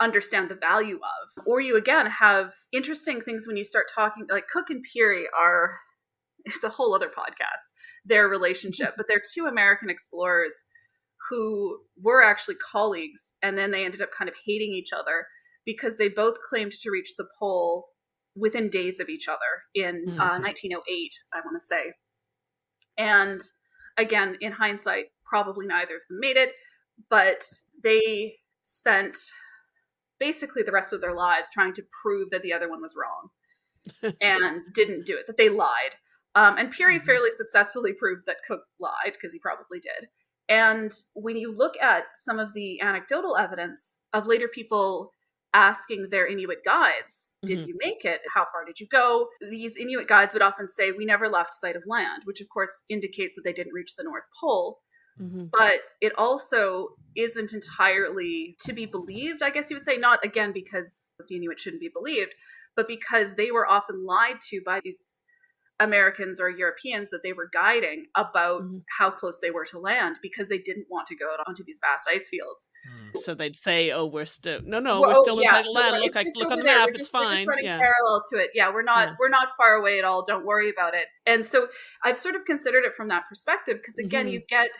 understand the value of. Or you again have interesting things when you start talking, like Cook and Peary are it's a whole other podcast, their relationship. but they're two American explorers who were actually colleagues, and then they ended up kind of hating each other because they both claimed to reach the pole within days of each other in mm-hmm. uh, 1908, I want to say. And again, in hindsight, probably neither of them made it, but they spent basically the rest of their lives trying to prove that the other one was wrong and didn't do it, that they lied. Um, and Peary mm-hmm. fairly successfully proved that Cook lied because he probably did. And when you look at some of the anecdotal evidence of later people asking their Inuit guides, did mm-hmm. you make it? How far did you go? These Inuit guides would often say, we never left sight of land, which of course indicates that they didn't reach the North Pole. Mm-hmm. But it also isn't entirely to be believed, I guess you would say, not again because the Inuit shouldn't be believed, but because they were often lied to by these Americans or Europeans that they were guiding about mm-hmm. how close they were to land because they didn't want to go out onto these vast ice fields. Mm. So they'd say, "Oh, we're still no, no, well, we're still yeah, inside land. Look, I look on the there. map. Just, it's fine. Just running yeah. parallel to it. Yeah, we're not yeah. we're not far away at all. Don't worry about it." And so I've sort of considered it from that perspective because again, mm-hmm. you get.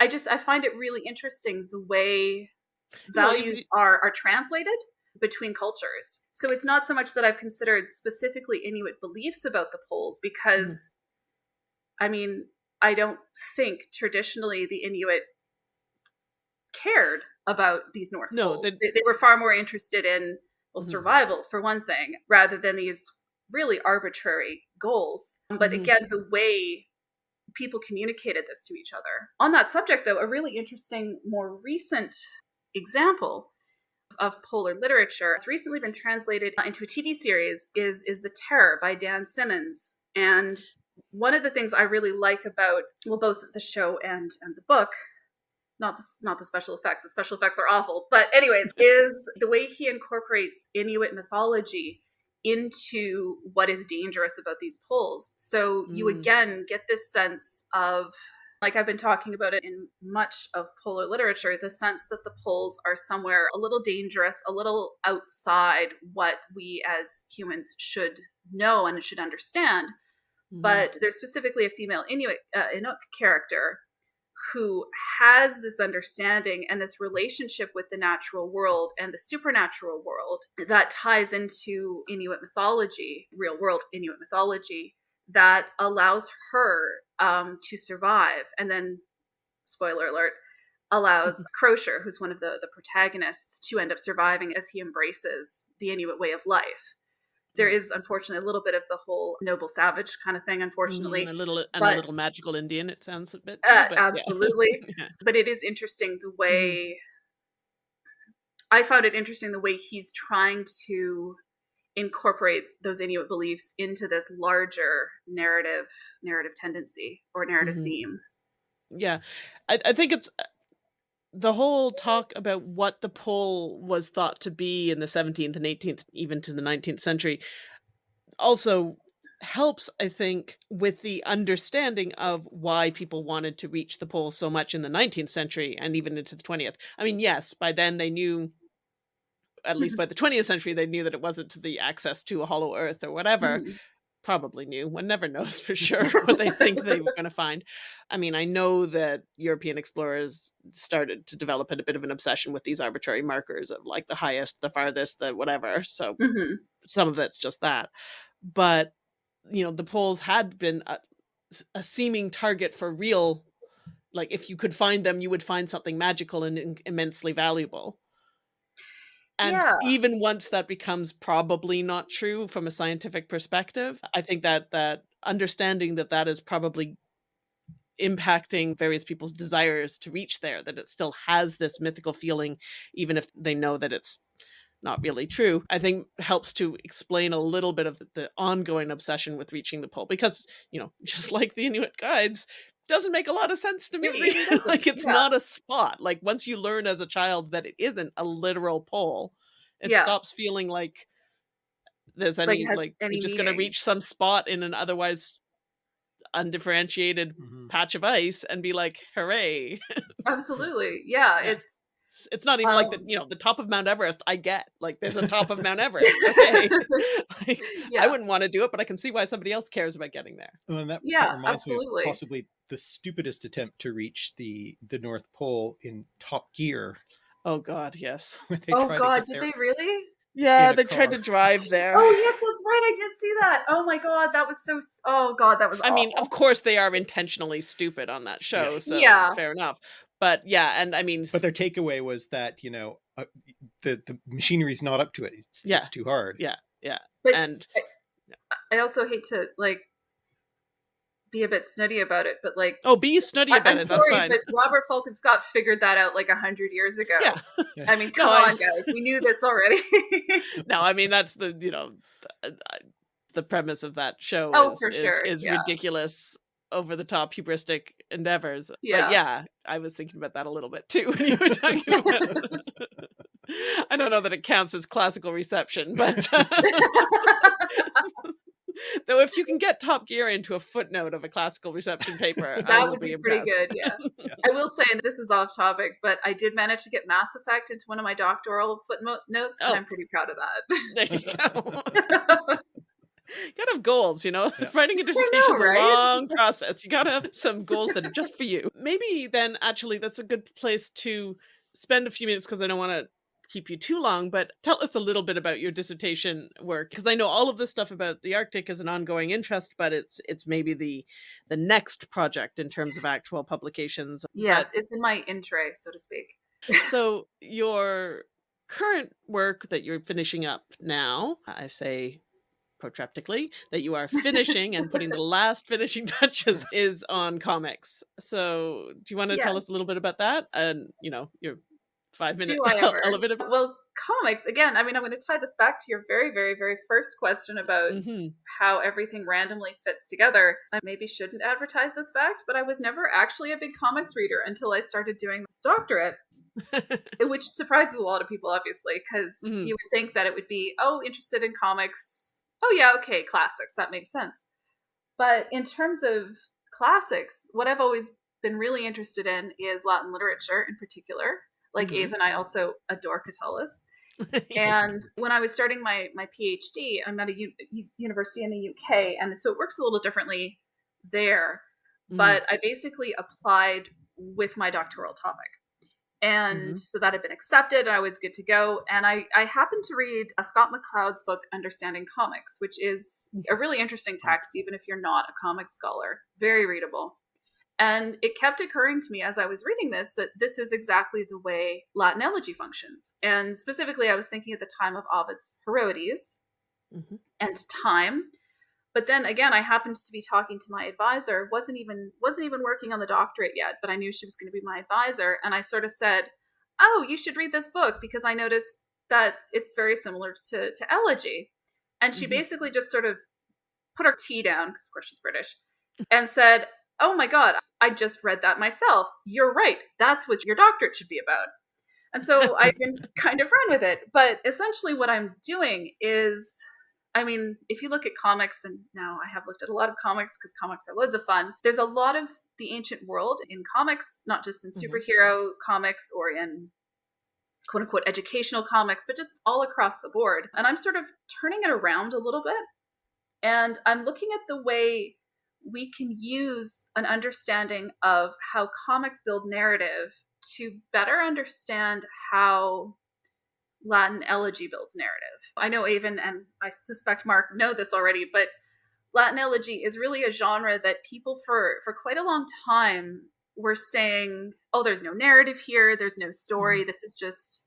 I just I find it really interesting the way values well, you, are are translated between cultures. So it's not so much that I've considered specifically Inuit beliefs about the poles because mm. I mean, I don't think traditionally the Inuit cared about these North no, Poles. They, they, were far more interested in well, mm-hmm. survival for one thing, rather than these really arbitrary goals. But mm-hmm. again, the way people communicated this to each other. On that subject, though, a really interesting, more recent example of polar literature. It's recently been translated into a TV series is is The Terror by Dan Simmons. And one of the things I really like about well both the show and and the book not the not the special effects. The special effects are awful. But anyways, is the way he incorporates Inuit mythology into what is dangerous about these poles. So you mm. again get this sense of like I've been talking about it in much of polar literature, the sense that the poles are somewhere a little dangerous, a little outside what we as humans should know and should understand. Mm-hmm. But there's specifically a female Inuit uh, Inuk character who has this understanding and this relationship with the natural world and the supernatural world that ties into Inuit mythology, real world Inuit mythology, that allows her um, to survive. And then, spoiler alert, allows Crozier, who's one of the, the protagonists, to end up surviving as he embraces the Inuit way of life. There is unfortunately a little bit of the whole noble savage kind of thing, unfortunately. Mm, a little and but, a little magical Indian, it sounds a bit. Too, uh, absolutely. Yeah. But it is interesting the way mm. I found it interesting the way he's trying to incorporate those Inuit beliefs into this larger narrative narrative tendency or narrative mm-hmm. theme. Yeah, I, I think it's the whole talk about what the pole was thought to be in the 17th and 18th, even to the 19th century, also helps, I think, with the understanding of why people wanted to reach the pole so much in the 19th century and even into the 20th. I mean, yes, by then they knew at least mm-hmm. by the 20th century, they knew that it wasn't the access to a hollow earth or whatever. Mm. Probably knew. One never knows for sure what they think they were going to find. I mean, I know that European explorers started to develop a bit of an obsession with these arbitrary markers of like the highest, the farthest, the whatever. So mm-hmm. some of that's just that. But, you know, the poles had been a, a seeming target for real like if you could find them you would find something magical and immensely valuable and yeah. even once that becomes probably not true from a scientific perspective, I think that that understanding that that is probably impacting various people's desires to reach there, that it still has this mythical feeling, even if they know that it's not really true, I think helps to explain a little bit of the, the ongoing obsession with reaching the pole. Because, you know, just like the Inuit guides, doesn't make a lot of sense to me. It really like it's yeah. not a spot. Like once you learn as a child that it isn't a literal pole, it yeah. stops feeling like there's any like, like any you're just gonna reach some spot in an otherwise undifferentiated mm-hmm. patch of ice and be like, hooray. Absolutely. Yeah, yeah. It's it's not even um, like the um you know the top of Mount Everest. I get like there's a top of Mount Everest. Okay, like, yeah. I wouldn't want to do it, but I can see why somebody else cares about getting there. Well, and that, yeah, that reminds absolutely. me of possibly the stupidest attempt to reach the the North Pole in Top Gear. Oh God, yes. oh God, did they really? Yeah, they car. tried to drive there. Oh yes, that's right. I did see that. Oh my god, that was so. Oh god, that was. I awful. mean, of course they are intentionally stupid on that show. So yeah, fair enough. But yeah, and I mean, but their takeaway was that you know uh, the the machinery's not up to it. It's, yeah. it's too hard. Yeah, yeah, but and I, I also hate to like be a bit snooty about it, but like oh, be snooty about I'm it. Sorry, That's fine. But Robert Falcon Scott figured that out like a hundred years ago. Yeah. I mean, come no, on, I... guys, we knew this already. no, I mean that's the you know the, the premise of that show. Oh, is, for sure, is, is yeah. ridiculous, over the top, hubristic endeavors. Yeah, but yeah, I was thinking about that a little bit too when you were talking about. I don't know that it counts as classical reception, but uh, Though if you can get Top Gear into a footnote of a classical reception paper, that would be, be pretty good. Yeah. yeah. I will say, and this is off topic, but I did manage to get Mass Effect into one of my doctoral footnotes, oh. and I'm pretty proud of that. There you go. You gotta have goals, you know. Yeah. Writing a dissertation is right? a long process. You gotta have some goals that are just for you. Maybe then, actually, that's a good place to spend a few minutes because I don't want to keep you too long, but tell us a little bit about your dissertation work because I know all of this stuff about the Arctic is an ongoing interest, but it's it's maybe the the next project in terms of actual publications. Yes, but, it's in my intro, so to speak. so your current work that you're finishing up now, I say protreptically that you are finishing and putting the last finishing touches is on comics. So, do you want to yeah. tell us a little bit about that and, you know, your five minute elevator. Well, comics again. I mean, I'm going to tie this back to your very, very, very first question about mm-hmm. how everything randomly fits together. I maybe shouldn't advertise this fact, but I was never actually a big comics reader until I started doing this doctorate. which surprises a lot of people, obviously, because mm-hmm. you would think that it would be, oh, interested in comics. Oh, yeah, okay, classics. That makes sense. But in terms of classics, what I've always been really interested in is Latin literature in particular. Like mm-hmm. Aven I also adore Catullus. and when I was starting my my PhD, I'm at a u- university in the UK, and so it works a little differently there. Mm-hmm. But I basically applied with my doctoral topic. And mm-hmm. so that had been accepted and I was good to go. And I, I happened to read uh, Scott McCloud's book, Understanding Comics, which is a really interesting text, even if you're not a comic scholar. Very readable. And it kept occurring to me as I was reading this that this is exactly the way Latin elegy functions. And specifically, I was thinking at the time of Ovid's Heroides mm-hmm. and time. But then again, I happened to be talking to my advisor, wasn't even wasn't even working on the doctorate yet, but I knew she was going to be my advisor, and I sort of said, "Oh, you should read this book because I noticed that it's very similar to to elegy." And she mm-hmm. basically just sort of put her tea down because of course she's British and said, oh my God, I just read that myself. You're right. That's what your doctorate should be about. And so I can kind of run with it. But essentially, what I'm doing is I mean, if you look at comics, and now I have looked at a lot of comics because comics are loads of fun, there's a lot of the ancient world in comics, not just in mm-hmm. superhero mm-hmm. comics or in quote unquote educational comics, but just all across the board. And I'm sort of turning it around a little bit. And I'm looking at the way we can use an understanding of how comics build narrative to better understand how Latin elegy builds narrative. I know Aven and I suspect Mark know this already, but Latin elegy is really a genre that people for for quite a long time were saying, "Oh, there's no narrative here. There's no story. Mm-hmm. This is just."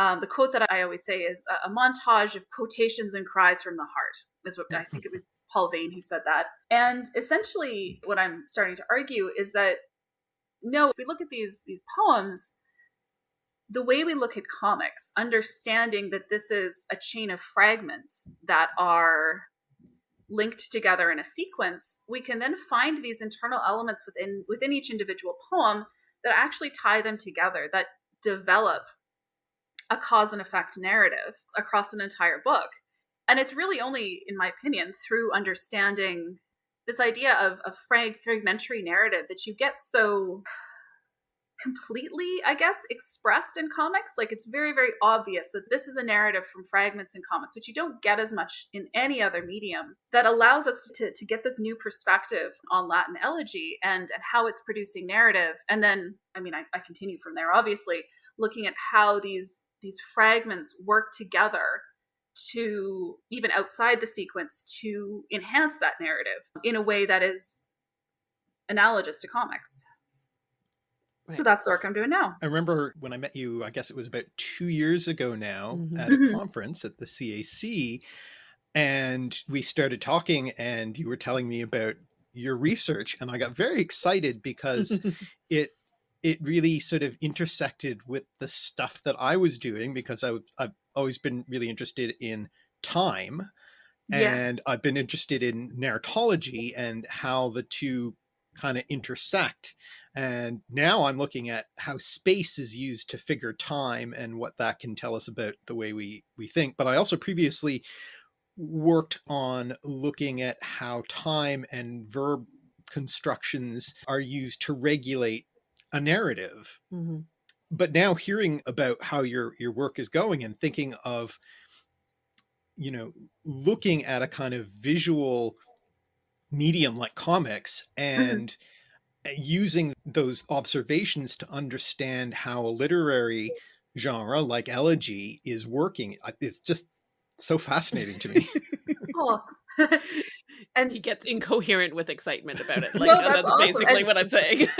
Um, the quote that I always say is a, a montage of quotations and cries from the heart is what I think it was Paul Veyne who said that. And essentially, what I'm starting to argue is that no, if we look at these these poems, the way we look at comics, understanding that this is a chain of fragments that are linked together in a sequence, we can then find these internal elements within within each individual poem that actually tie them together, that develop a cause and effect narrative across an entire book. And it's really only, in my opinion, through understanding this idea of a frag- fragmentary narrative that you get so completely, I guess, expressed in comics. Like it's very, very obvious that this is a narrative from fragments in comics, which you don't get as much in any other medium, that allows us to, to get this new perspective on Latin elegy and, and how it's producing narrative. And then, I mean, I, I continue from there, obviously, looking at how these these fragments work together to even outside the sequence to enhance that narrative in a way that is analogous to comics. Right. So that's the work I'm doing now. I remember when I met you, I guess it was about two years ago now mm-hmm. at a mm-hmm. conference at the CAC. And we started talking and you were telling me about your research and I got very excited because it it really sort of intersected with the stuff that I was doing because I, I've always been really interested in time and yes. I've been interested in narratology and how the two kind of intersect. And now I'm looking at how space is used to figure time and what that can tell us about the way we, we think. But I also previously worked on looking at how time and verb constructions are used to regulate a narrative. Mm-hmm. But now hearing about how your your work is going and thinking of, you know, looking at a kind of visual medium like comics mm-hmm. and mm-hmm. using those observations to understand how a literary genre like elegy is working, it's just so fascinating to me. oh. and he gets incoherent with excitement about it. Like no, that's, that's basically and, what I'm saying.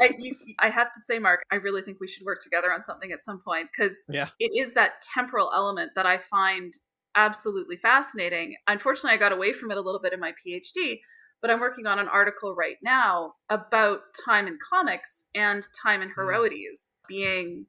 I, you, I have to say, Mark, I really think we should work together on something at some point because yeah. it is that temporal element that I find absolutely fascinating. Unfortunately, I got away from it a little bit in my PhD, but I'm working on an article right now about time in comics and time in mm. Heroides being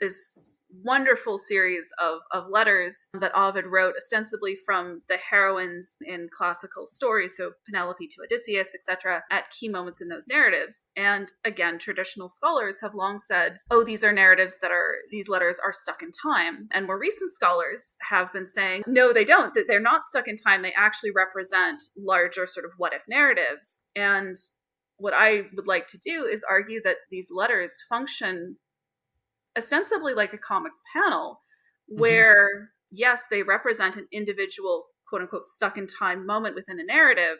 this wonderful series of, of letters that Ovid wrote, ostensibly from the heroines in classical stories, so Penelope to Odysseus, etc., at key moments in those narratives. And again, traditional scholars have long said, oh, these are narratives that are, these letters are stuck in time. And more recent scholars have been saying, no, they don't, that they're not stuck in time. They actually represent larger sort of what if narratives. And what I would like to do is argue that these letters function ostensibly like a comics panel mm-hmm. where mm-hmm. yes they represent an individual quote unquote stuck in time moment within a narrative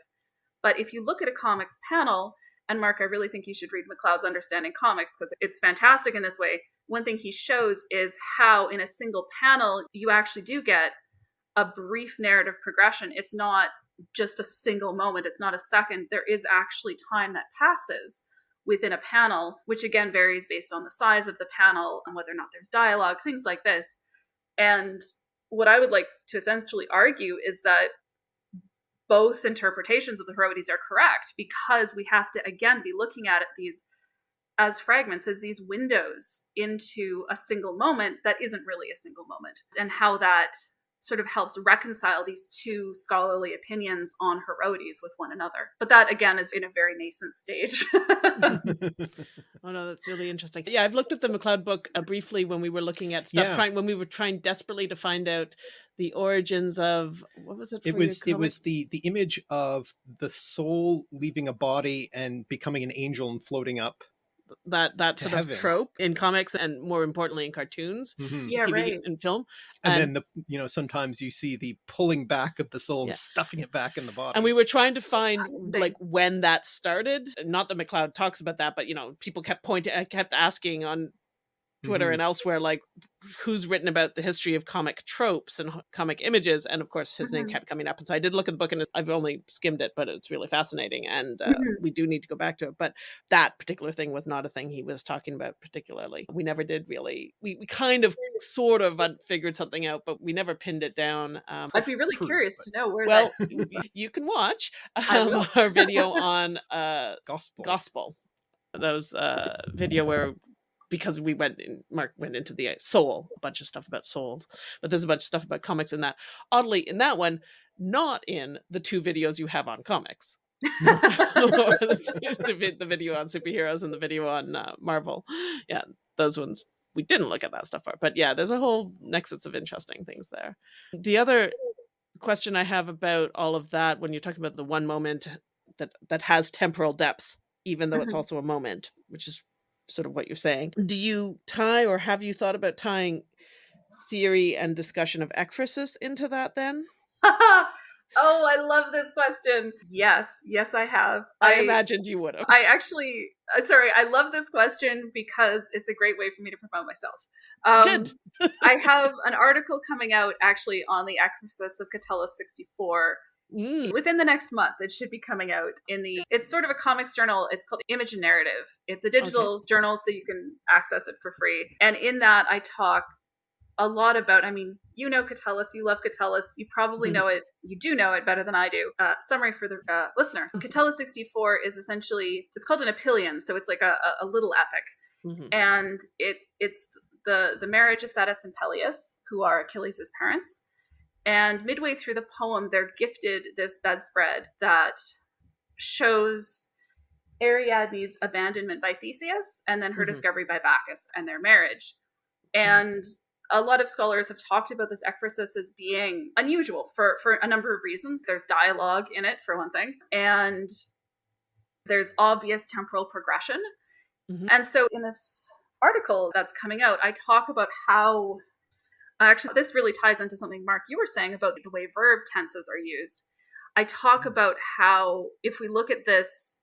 but if you look at a comics panel and mark i really think you should read mccloud's understanding comics because it's fantastic in this way one thing he shows is how in a single panel you actually do get a brief narrative progression it's not just a single moment it's not a second there is actually time that passes within a panel, which again varies based on the size of the panel and whether or not there's dialogue, things like this. And what I would like to essentially argue is that both interpretations of the Heroides are correct because we have to again be looking at it these as fragments as these windows into a single moment that isn't really a single moment and how that sort of helps reconcile these two scholarly opinions on Heroides with one another. But that again is in a very nascent stage. oh no, that's really interesting. Yeah, I've looked at the McCloud book uh, briefly when we were looking at stuff, yeah. trying when we were trying desperately to find out the origins of what was it? it was it was the the image of the soul leaving a body and becoming an angel and floating up that that sort heaven. of trope in comics and more importantly in cartoons mm-hmm. yeah TV right. and film and, and, then the you know sometimes you see the pulling back of the soul yeah. and stuffing it back in the body and we were trying to find uh, like when that started not that mccloud talks about that but you know people kept pointing i kept asking on Twitter mm-hmm. and elsewhere, like who's written about the history of comic tropes and comic images. And of course, his mm-hmm. name kept coming up. And so I did look at the book and I've only skimmed it, but it's really fascinating. And uh, mm-hmm. we do need to go back to it. But that particular thing was not a thing he was talking about particularly. We never did really, we, we kind of sort of figured something out, but we never pinned it down. Um, I'd be really proof, curious but... to know where Well, you can watch um, our video on uh, gospel. Gospel. That was a video where because we went in, Mark went into the uh, soul, a bunch of stuff about souls, but there's a bunch of stuff about comics in that. Oddly, in that one, not in the two videos you have on comics. the, the, video on superheroes and the video on uh, Marvel. Yeah, those ones we didn't look at that stuff for. But yeah, there's a whole nexus of interesting things there. The other question I have about all of that, when you're talking about the one moment that that has temporal depth, even though mm -hmm. it's mm-hmm. also a moment, which is sort of what you're saying. Do you tie or have you thought about tying theory and discussion of ekphrasis into that then? oh, I love this question. Yes, yes, I have. I, I imagined you would have. I actually, uh, sorry, I love this question because it's a great way for me to promote myself. Um, Good. I have an article coming out actually on the ekphrasis of Catullus 64 Mm. Within the next month, it should be coming out in the. It's sort of a comics journal. It's called Image and Narrative. It's a digital okay. journal, so you can access it for free. And in that, I talk a lot about. I mean, you know Catullus, you love Catullus, you probably mm. know it. You do know it better than I do. Uh, summary for the uh, listener: Catullus sixty four is essentially it's called an epyllion, so it's like a, a little epic, mm-hmm. and it it's the the marriage of Thetis and Peleus, who are Achilles' parents and midway through the poem, they're gifted this bedspread that shows Ariadne's abandonment by Theseus and then her mm-hmm. discovery by Bacchus and their marriage. Mm-hmm. And a lot of scholars have talked about this ekphrasis as being unusual for, for a number of reasons. There's dialogue in it, for one thing, and there's obvious temporal progression. Mm-hmm. And so in this article that's coming out, I talk about how Actually, this really ties into something, Mark, you were saying about the way verb tenses are used. I talk mm-hmm. about how, if we look at this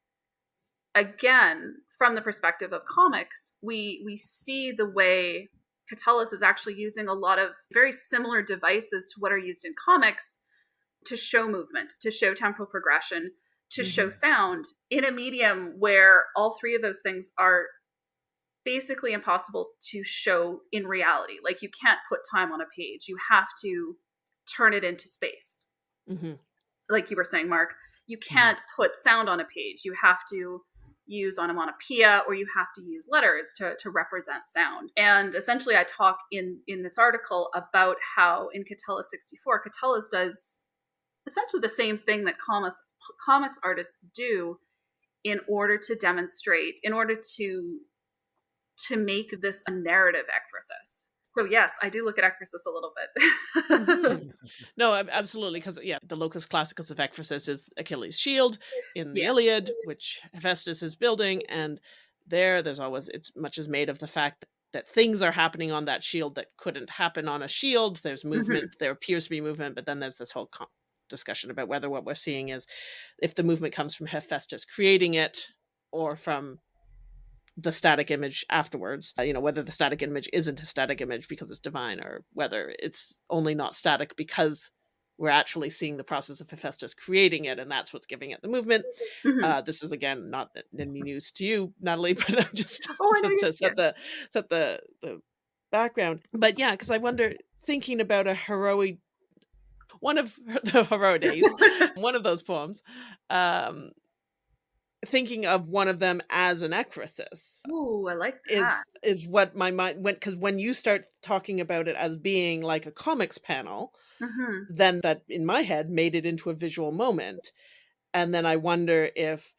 again from the perspective of comics, we we see the way Catullus is actually using a lot of very similar devices to what are used in comics to show movement, to show temporal progression, to mm-hmm. show sound in a medium where all three of those things are basically impossible to show in reality. Like you can't put time on a page. You have to turn it into space. Mm-hmm. Like you were saying, Mark, you mm-hmm. can't mm-hmm. put sound on a page. You have to use onomatopoeia or you have to use letters to, to represent sound. And essentially, I talk in, in this article about how in Catullus 64, Catullus does essentially the same thing that comics, comics artists do in order to demonstrate, in order to to make this a narrative ekphrasis so yes, I do look at ekphrasis a little bit. mm-hmm. No, absolutely, because yeah, the locus classicus of ekphrasis is Achilles' shield in the yes. Iliad, which Hephaestus is building, and there, there's always it's much as made of the fact that things are happening on that shield that couldn't happen on a shield. There's movement, mm-hmm. there appears to be movement, but then there's this whole discussion about whether what we're seeing is if the movement comes from Hephaestus creating it or from the static image afterwards uh, you know whether the static image isn't a static image because it's divine or whether it's only not static because we're actually seeing the process of Hephaestus creating it, and that's what's giving it the movement. Mm-hmm. Uh, this is again not any news to you, Natalie, but I'm just, oh, just to set the set the the background. But yeah, because I wonder, thinking about a heroic one of the Heroides, one of those poems, um, thinking of one of them as an ekphrasis. Oh, I like that. Is is what my mind went because when you start talking about it as being like a comics panel, mm-hmm. then that in my head made it into a visual moment, and then I wonder if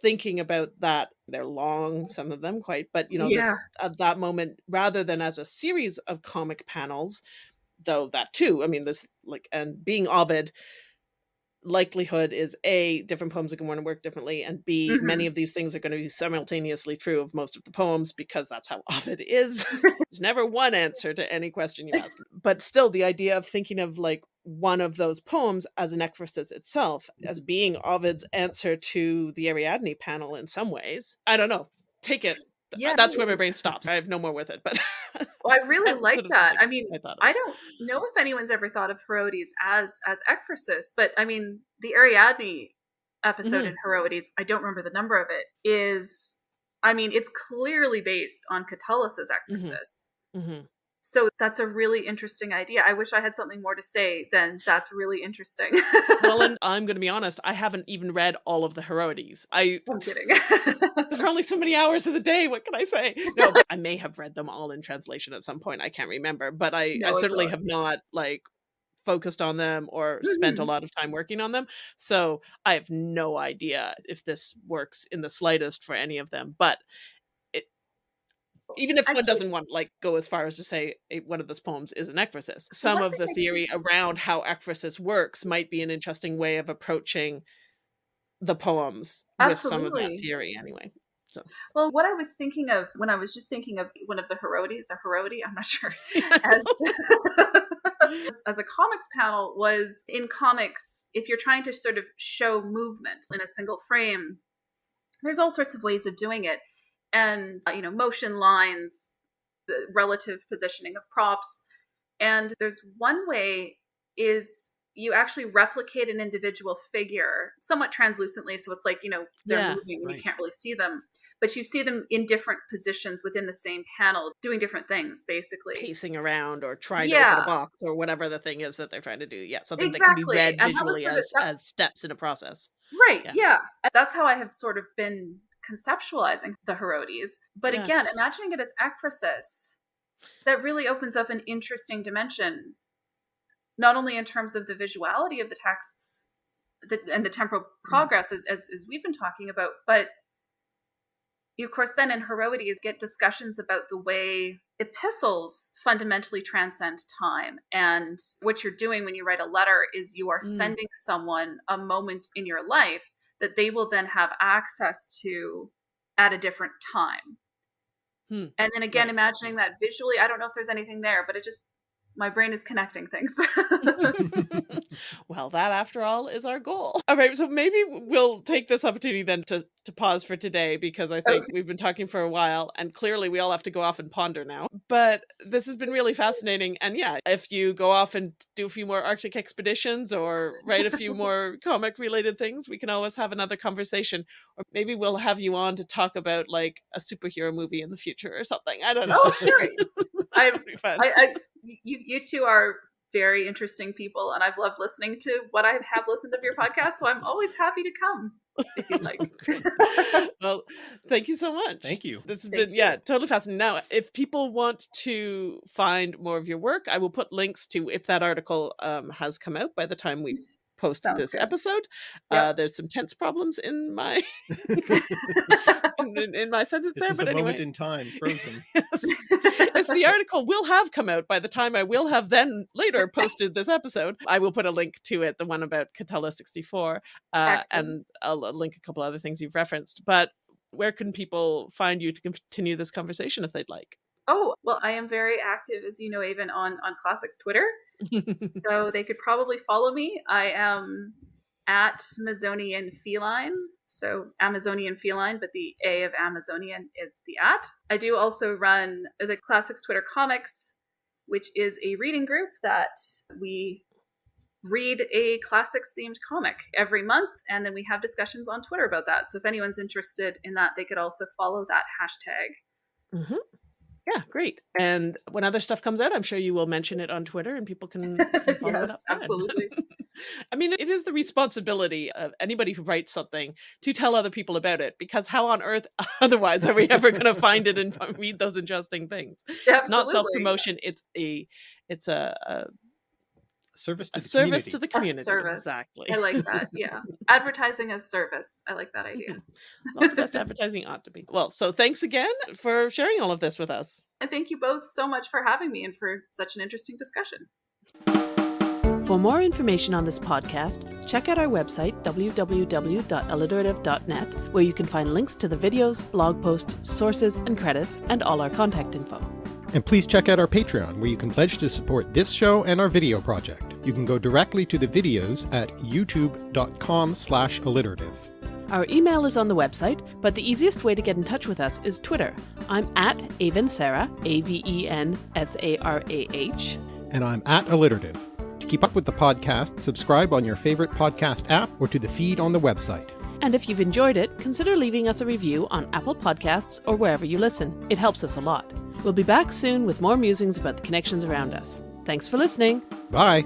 thinking about that they're long some of them quite but you know yeah. the, at that moment rather than as a series of comic panels though that too i mean this like and being ovid likelihood is a different poems are going to work differently and b mm-hmm. many of these things are going to be simultaneously true of most of the poems because that's how ovid is. There's never one answer to any question you ask. But still the idea of thinking of like one of those poems as an ekphrasis itself as being ovid's answer to the ariadne panel in some ways i don't know. Take it yeah, that's where my brain stops. I have no more with it, but well, I really like sort of that. I mean, I, I, don't know if anyone's ever thought of Heroides as as ekphrasis, but I mean, the Ariadne episode mm-hmm. in Heroides, I don't remember the number of it, is I mean, it's clearly based on Catullus's ekphrasis. Mm-hmm. Mm-hmm. So that's a really interesting idea. I wish I had something more to say than that's really interesting. well, and I'm going to be honest, I haven't even read all of the Heroides. I, I'm kidding. there are only so many hours of the day. What can I say? No, I may have read them all in translation at some point. I can't remember, but I, no, I certainly have not like focused on them or mm-hmm. spent a mm-hmm. lot of time working on them. So I have no idea if this works in the slightest for any of them. But even if one doesn't want like go as far as to say one of those poems is an ekphrasis some of the theory around how ekphrasis works might be an interesting way of approaching the poems Absolutely. with some of that theory anyway so. Well, what I was thinking of when I was just thinking of one of the Heroides or Herodi, I'm not sure, as, as, a comics panel was in comics, if you're trying to sort of show movement in a single frame, there's all sorts of ways of doing it and uh, you know motion lines the relative positioning of props and there's one way is you actually replicate an individual figure somewhat translucently so it's like you know they're yeah, moving and right. you can't really see them but you see them in different positions within the same panel doing different things basically pacing around or trying yeah. to open a box or whatever the thing is that they're trying to do yeah something exactly. that can be read visually as, of, as steps in a process right yeah. yeah that's how i have sort of been conceptualizing the Heroides. But yeah. again, imagining it as ekphrasis, that really opens up an interesting dimension, not only in terms of the visuality of the texts the, and the temporal mm. progress, as, as, as we've been talking about, but you, of course, then in Heroides get discussions about the way epistles fundamentally transcend time. And what you're doing when you write a letter is you are mm. sending someone a moment in your life that they will then have access to at a different time. Hmm. And then again, right. imagining that visually, I don't know if there's anything there, but it just my brain is connecting things. well, that after all is our goal. All right, so maybe we'll take this opportunity then to to pause for today because I think okay. we've been talking for a while and clearly we all have to go off and ponder now. But this has been really fascinating and yeah, if you go off and do a few more arctic expeditions or write a few more comic related things, we can always have another conversation or maybe we'll have you on to talk about like a superhero movie in the future or something. I don't oh, know. Oh, sure. I, I, I you, you two are very interesting people, and I've loved listening to what I have listened of your podcast. So I'm always happy to come if you'd like. well, thank you so much. Thank you. This has Thank been, yeah, totally fascinating. Now, if people want to find more of your work, I will put links to if that article um, has come out by the time we post Sounds this good. episode. Yep. Uh, there's some tense problems in my in, in- in my sentence This there, is but a anyway. moment in time, frozen. yes. Yes, the article will have come out by the time I will have then later posted this episode. I will put a link to it, the one about Catullus 64, uh, and I'll link a couple other things you've referenced. But where can people find you to continue this conversation if they'd like? Oh, well, I am very active, as you know, even on on Classics Twitter. so they could probably follow me. I am at Amazonian Feline. So Amazonian Feline, but the A of Amazonian is the at. I do also run the Classics Twitter Comics, which is a reading group that we read a classics themed comic every month and then we have discussions on Twitter about that. So if anyone's interested in that, they could also follow that hashtag. hmm Yeah, great. And when other stuff comes out, I'm sure you will mention it on Twitter and people can, can follow it up. absolutely. I mean, it is the responsibility of anybody who writes something to tell other people about it because how on earth otherwise are we ever going to find it and read those interesting things? It's not self promotion. It's a it's a, a, Service to a the service community. to the A community. service. Exactly. I like that. Yeah. Advertising as service. I like that idea. Not the best advertising ought to be. Well, so thanks again for sharing all of this with us. And thank you both so much for having me and for such an interesting discussion. For more information on this podcast, check out our website, www.alliterative.net, where you can find links to the videos, blog posts, sources, and credits, and all our contact info. And please check out our Patreon, where you can pledge to support this show and our video project. You can go directly to the videos at youtube.com slash alliterative. Our email is on the website, but the easiest way to get in touch with us is Twitter. I'm at Aven Sarah, A V E N S A R A H. And I'm at alliterative. To keep up with the podcast, subscribe on your favorite podcast app or to the feed on the website. And if you've enjoyed it, consider leaving us a review on Apple Podcasts or wherever you listen. It helps us a lot. We'll be back soon with more musings about the connections around us. Thanks for listening. Bye!